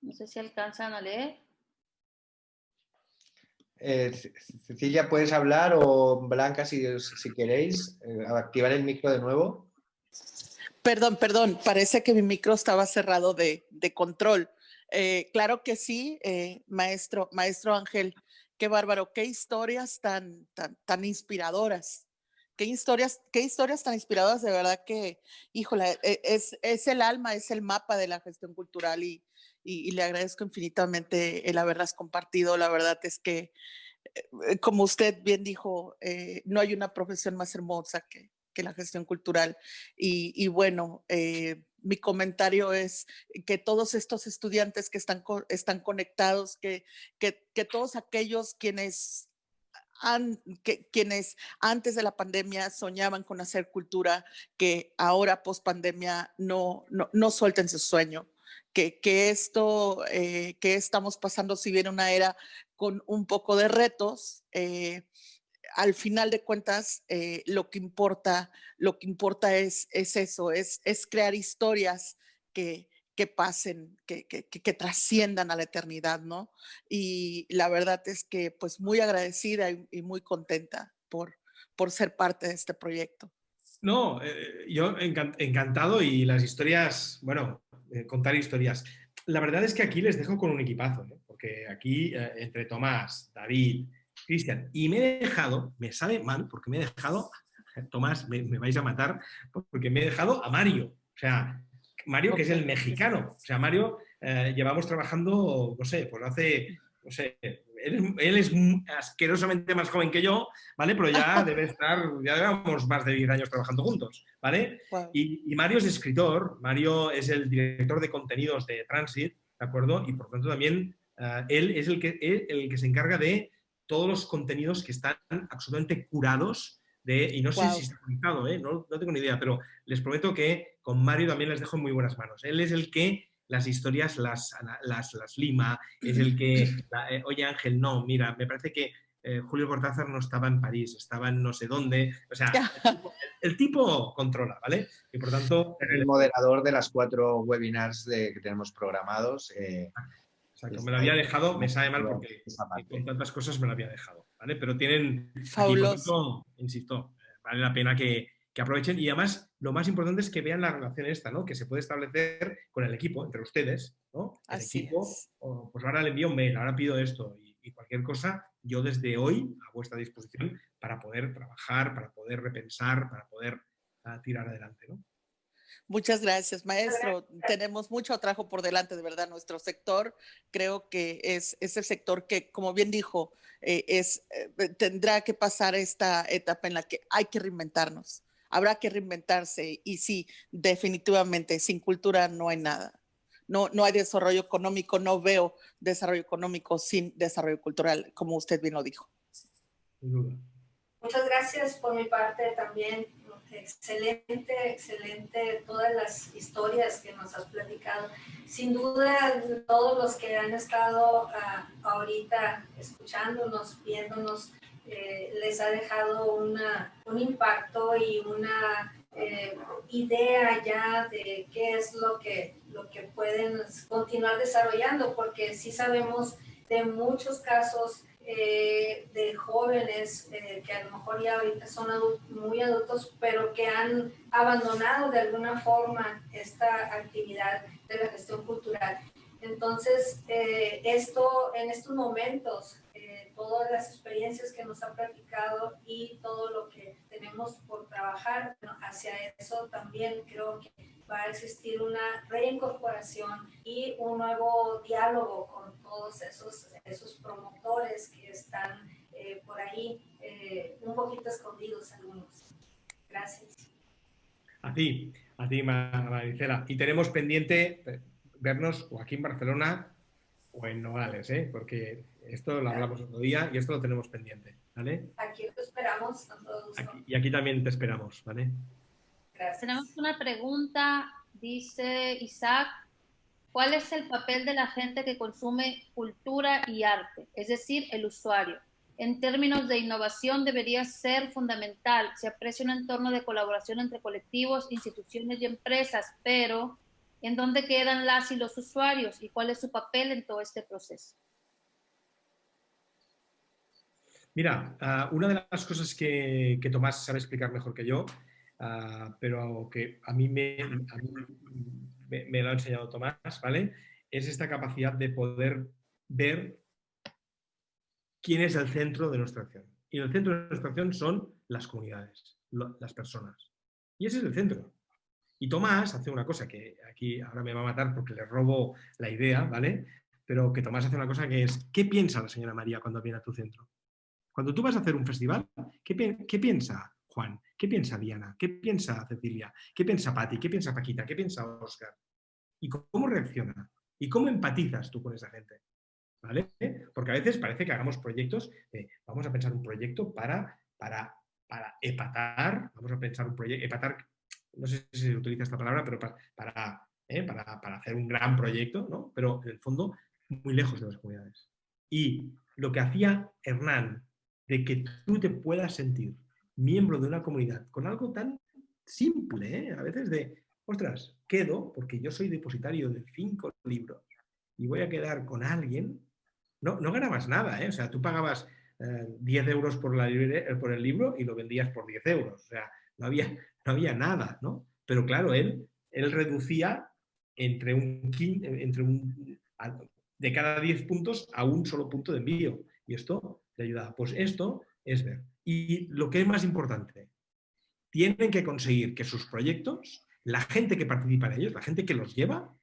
S1: No sé si alcanzan a leer.
S5: Eh, Cecilia, ¿puedes hablar? O Blanca, si, si queréis, eh, activar el micro de nuevo.
S4: Perdón, perdón, parece que mi micro estaba cerrado de, control. Eh, claro que sí, maestro, maestro Ángel, qué bárbaro, qué historias tan, tan, tan inspiradoras qué historias, qué historias tan inspiradoras, de verdad que, híjole, e, es, es el alma, es el mapa de la gestión cultural y, y, le agradezco infinitamente el haberlas compartido. La verdad es que, eh, como usted bien dijo, eh, no hay una profesión más hermosa que, que la gestión cultural. Y, bueno, eh, mi comentario es que todos estos estudiantes que están, están conectados, que, que, que todos aquellos quienes que, quienes antes de la pandemia soñaban con hacer cultura, que ahora post pandemia no, no, no suelten su sueño, que, esto eh, que estamos pasando, si bien una era con un poco de retos, eh, al final de cuentas, eh, lo que importa, lo que importa es, es eso, es, es crear historias que, que pasen, que, que, trasciendan a la eternidad, ¿no? Y la verdad es que pues muy agradecida y, muy contenta por, por ser parte de este proyecto.
S6: No, yo encantado y las historias, bueno, eh, contar historias. La verdad es que aquí les dejo con un equipazo, ¿eh? porque aquí entre Tomás, David, Cristian, y me he dejado, me sabe mal, porque me he dejado Tomás, me, vais a matar porque me he dejado a Mario. O sea, Mario que es el mexicano. O sea, Mario eh, llevamos trabajando, no sé, pues hace, no sé, él es, asquerosamente más joven que yo, ¿vale? Pero ya debe estar, ya llevamos más de 10 años trabajando juntos, ¿vale? Y, Mario es escritor, Mario es el director de contenidos de Transit, ¿de acuerdo? Y por tanto también eh, él es el que, el que se encarga de todos los contenidos que están absolutamente curados de, y no sé si está conectado, ¿eh? no, no tengo ni idea, pero les prometo que con Mario también les dejo en muy buenas manos. Él es el que las historias las, las, las lima, es el que, eh, oye Ángel, no, mira, me parece que eh, Julio Cortázar no estaba en París, estaba en no sé dónde, o sea, el tipo, controla, ¿vale? Y por tanto...
S5: El moderador de las cuatro webinars de, que tenemos programados. Eh,
S6: Exacto, me lo había dejado, me sabe mal porque con tantas cosas me lo había dejado, ¿vale? Pero tienen... Fabuloso. insisto, vale la pena que, que aprovechen y además lo más importante es que vean la relación esta, ¿no? Que se puede establecer con el equipo, entre ustedes, ¿no? El equipo, pues ahora le envío un mail, ahora pido esto y, cualquier cosa, yo desde hoy a vuestra disposición para poder trabajar, para poder repensar, para poder ah, tirar adelante, ¿no?
S4: Muchas gracias, maestro. Tenemos mucho trabajo por delante, de verdad. Nuestro sector creo que es, es el sector que, como bien dijo, eh, es, eh, tendrá que pasar esta etapa en la que hay que reinventarnos habrá que reinventarse y sí, definitivamente, sin cultura no hay nada. No, no hay desarrollo económico, no veo desarrollo económico sin desarrollo cultural, como usted bien lo dijo.
S3: Muchas gracias por mi parte también. Excelente, excelente todas las historias que nos has platicado. Sin duda, todos los que han estado ah, ahorita escuchándonos, viéndonos, eh, les ha dejado una, un impacto y una eh, idea ya de qué es lo que, lo que pueden continuar desarrollando, porque sí sabemos de muchos casos eh, de jóvenes que a lo mejor ya ahorita son muy adultos, pero que han abandonado de alguna forma esta actividad de la gestión cultural. Entonces, esto en estos momentos todas las experiencias que nos ha platicado y todo lo que tenemos por trabajar hacia eso también creo que va a existir una reincorporación y un nuevo diálogo con todos esos, esos promotores que están eh, por ahí eh, un poquito escondidos algunos. Gracias.
S6: A ti, a ti Maricela. Y tenemos pendiente eh, vernos o aquí en Barcelona o en Nogales, ¿eh? porque esto lo hablamos otro día y esto lo tenemos pendiente, ¿vale?
S3: Aquí te esperamos,
S6: y aquí también te esperamos, ¿vale?
S1: Gracias. Tenemos una pregunta, dice Isaac, ¿cuál es el papel de la gente que consume cultura y arte, es decir, el usuario? En términos de innovación debería ser fundamental. Se aprecia un entorno de colaboración entre colectivos, instituciones y empresas, pero ¿en dónde quedan las y los usuarios y cuál es su papel en todo este proceso?
S6: Mira, ah, una de las cosas que, Tomás sabe explicar mejor que yo, ah, pero que a mí, me, me, lo ha enseñado Tomás, ¿vale? Es esta capacidad de poder ver quién es el centro de nuestra acción. Y el centro de nuestra acción son las comunidades, las personas. Y ese es el centro. Y Tomás hace una cosa que aquí ahora me va a matar porque le robo la idea, ¿vale? Pero que Tomás hace una cosa que es, ¿qué piensa la señora María cuando viene a tu centro? Cuando tú vas a hacer un festival, ¿qué, piensa Juan? ¿Qué piensa Diana? ¿Qué piensa Cecilia? ¿Qué piensa Patti? ¿Qué piensa Paquita? ¿Qué piensa Oscar? ¿Y cómo reacciona? ¿Y cómo empatizas tú con esa gente? ¿Vale? Porque a veces parece que hagamos proyectos, vamos a pensar un proyecto para, para, para epatar, vamos a pensar un proyecto, epatar, no sé si se utiliza esta palabra, pero para, ¿eh? para, para, hacer un gran proyecto, ¿no? Pero en el fondo muy lejos de las comunidades. Y lo que hacía Hernán de que tú te puedas sentir miembro de una comunidad con algo tan simple, ¿eh? a veces de, ostras, quedo porque yo soy depositario de cinco libros y voy a quedar con alguien, no, no ganabas nada, ¿eh? o sea, tú pagabas 10 eh, euros por, la, por el libro y lo vendías por 10 euros, o sea, no había, no había nada, ¿no? Pero claro, él, él reducía entre un, entre un, de cada 10 puntos a un solo punto de envío. Y esto ayuda. Pues esto es ver. Y lo que es más importante, tienen que conseguir que sus proyectos, la gente que participa en ellos, la gente que los lleva,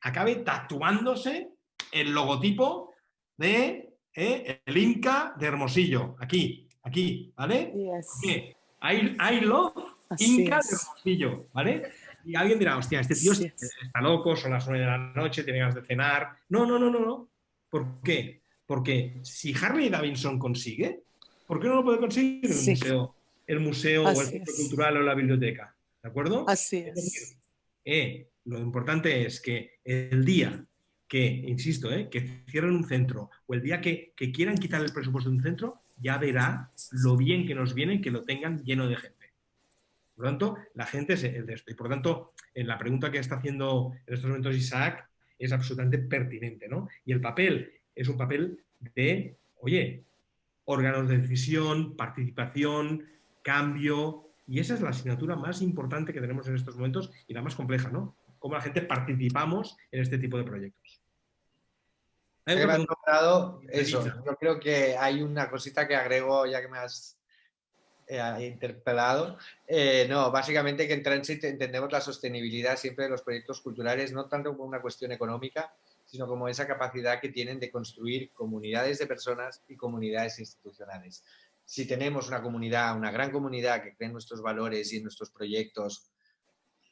S6: acabe tatuándose el logotipo de eh, el Inca de Hermosillo. Aquí, aquí, ¿vale?
S4: Yes.
S6: I, I, love Inca de Hermosillo, ¿vale? Y alguien dirá, hostia, este tío está loco, son las 9 de la noche, tiene ganas de cenar. No, no, no, no, no. ¿Por qué? Porque si Harley Davidson consigue, ¿por qué no lo puede conseguir el museo, el museo o el centro cultural o la biblioteca? ¿De acuerdo?
S4: Así es.
S6: Eh, lo importante es que el día que, insisto, eh, que cierren un centro o el día que, que, quieran quitar el presupuesto de un centro, ya verá lo bien que nos viene que lo tengan lleno de gente. Por lo tanto, la gente es el de esto. Y por lo tanto, en la pregunta que está haciendo en estos momentos Isaac es absolutamente pertinente. ¿no? Y el papel es un papel de, oye, órganos de decisión, participación, cambio, y esa es la asignatura más importante que tenemos en estos momentos y la más compleja, ¿no? Cómo la gente participamos en este tipo de proyectos.
S5: Nombrado eso. Yo creo que hay una cosita que agrego, ya que me has eh, interpelado. Eh, no, básicamente que en Transit entendemos la sostenibilidad siempre de los proyectos culturales, no tanto como una cuestión económica, sino como esa capacidad que tienen de construir comunidades de personas y comunidades institucionales. Si tenemos una comunidad, una gran comunidad que cree en nuestros valores y en nuestros proyectos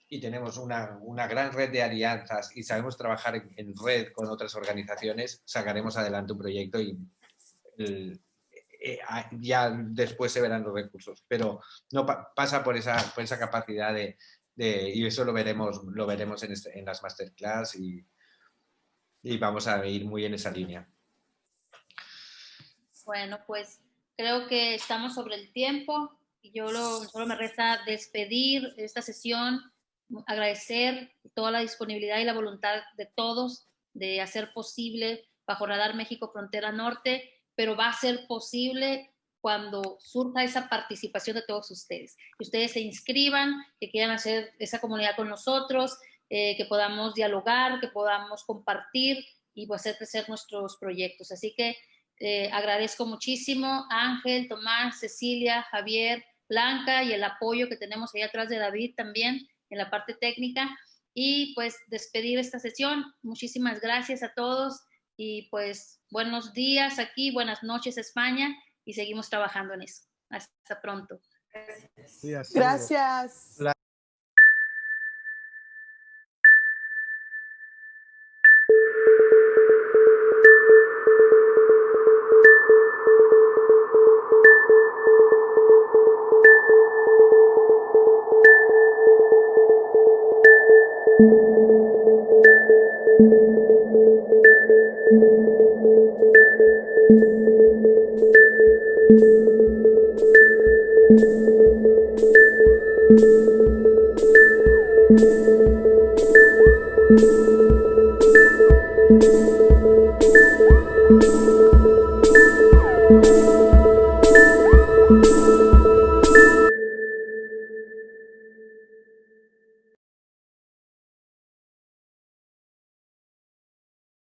S5: y tenemos una, una gran red de alianzas y sabemos trabajar en, red con otras organizaciones, sacaremos adelante un proyecto y eh, ya después se verán los recursos. Pero no pasa por esa, por esa capacidad de, de, y eso lo veremos, lo veremos en, este, en las masterclass y, y vamos a ir muy en esa línea.
S1: Bueno, pues creo que estamos sobre el tiempo y yo lo, solo me resta despedir esta sesión, agradecer toda la disponibilidad y la voluntad de todos de hacer posible bajo Radar México Frontera Norte, pero va a ser posible cuando surja esa participación de todos ustedes. Que ustedes se inscriban, que quieran hacer esa comunidad con nosotros, eh, que podamos dialogar, que podamos compartir y pues, hacer crecer nuestros proyectos. Así que eh, agradezco muchísimo Ángel, Tomás, Cecilia, Javier, Blanca y el apoyo que tenemos ahí atrás de David también en la parte técnica. Y pues despedir esta sesión. Muchísimas gracias a todos y pues buenos días aquí, buenas noches España y seguimos trabajando en eso. Hasta pronto.
S4: Gracias. Gracias.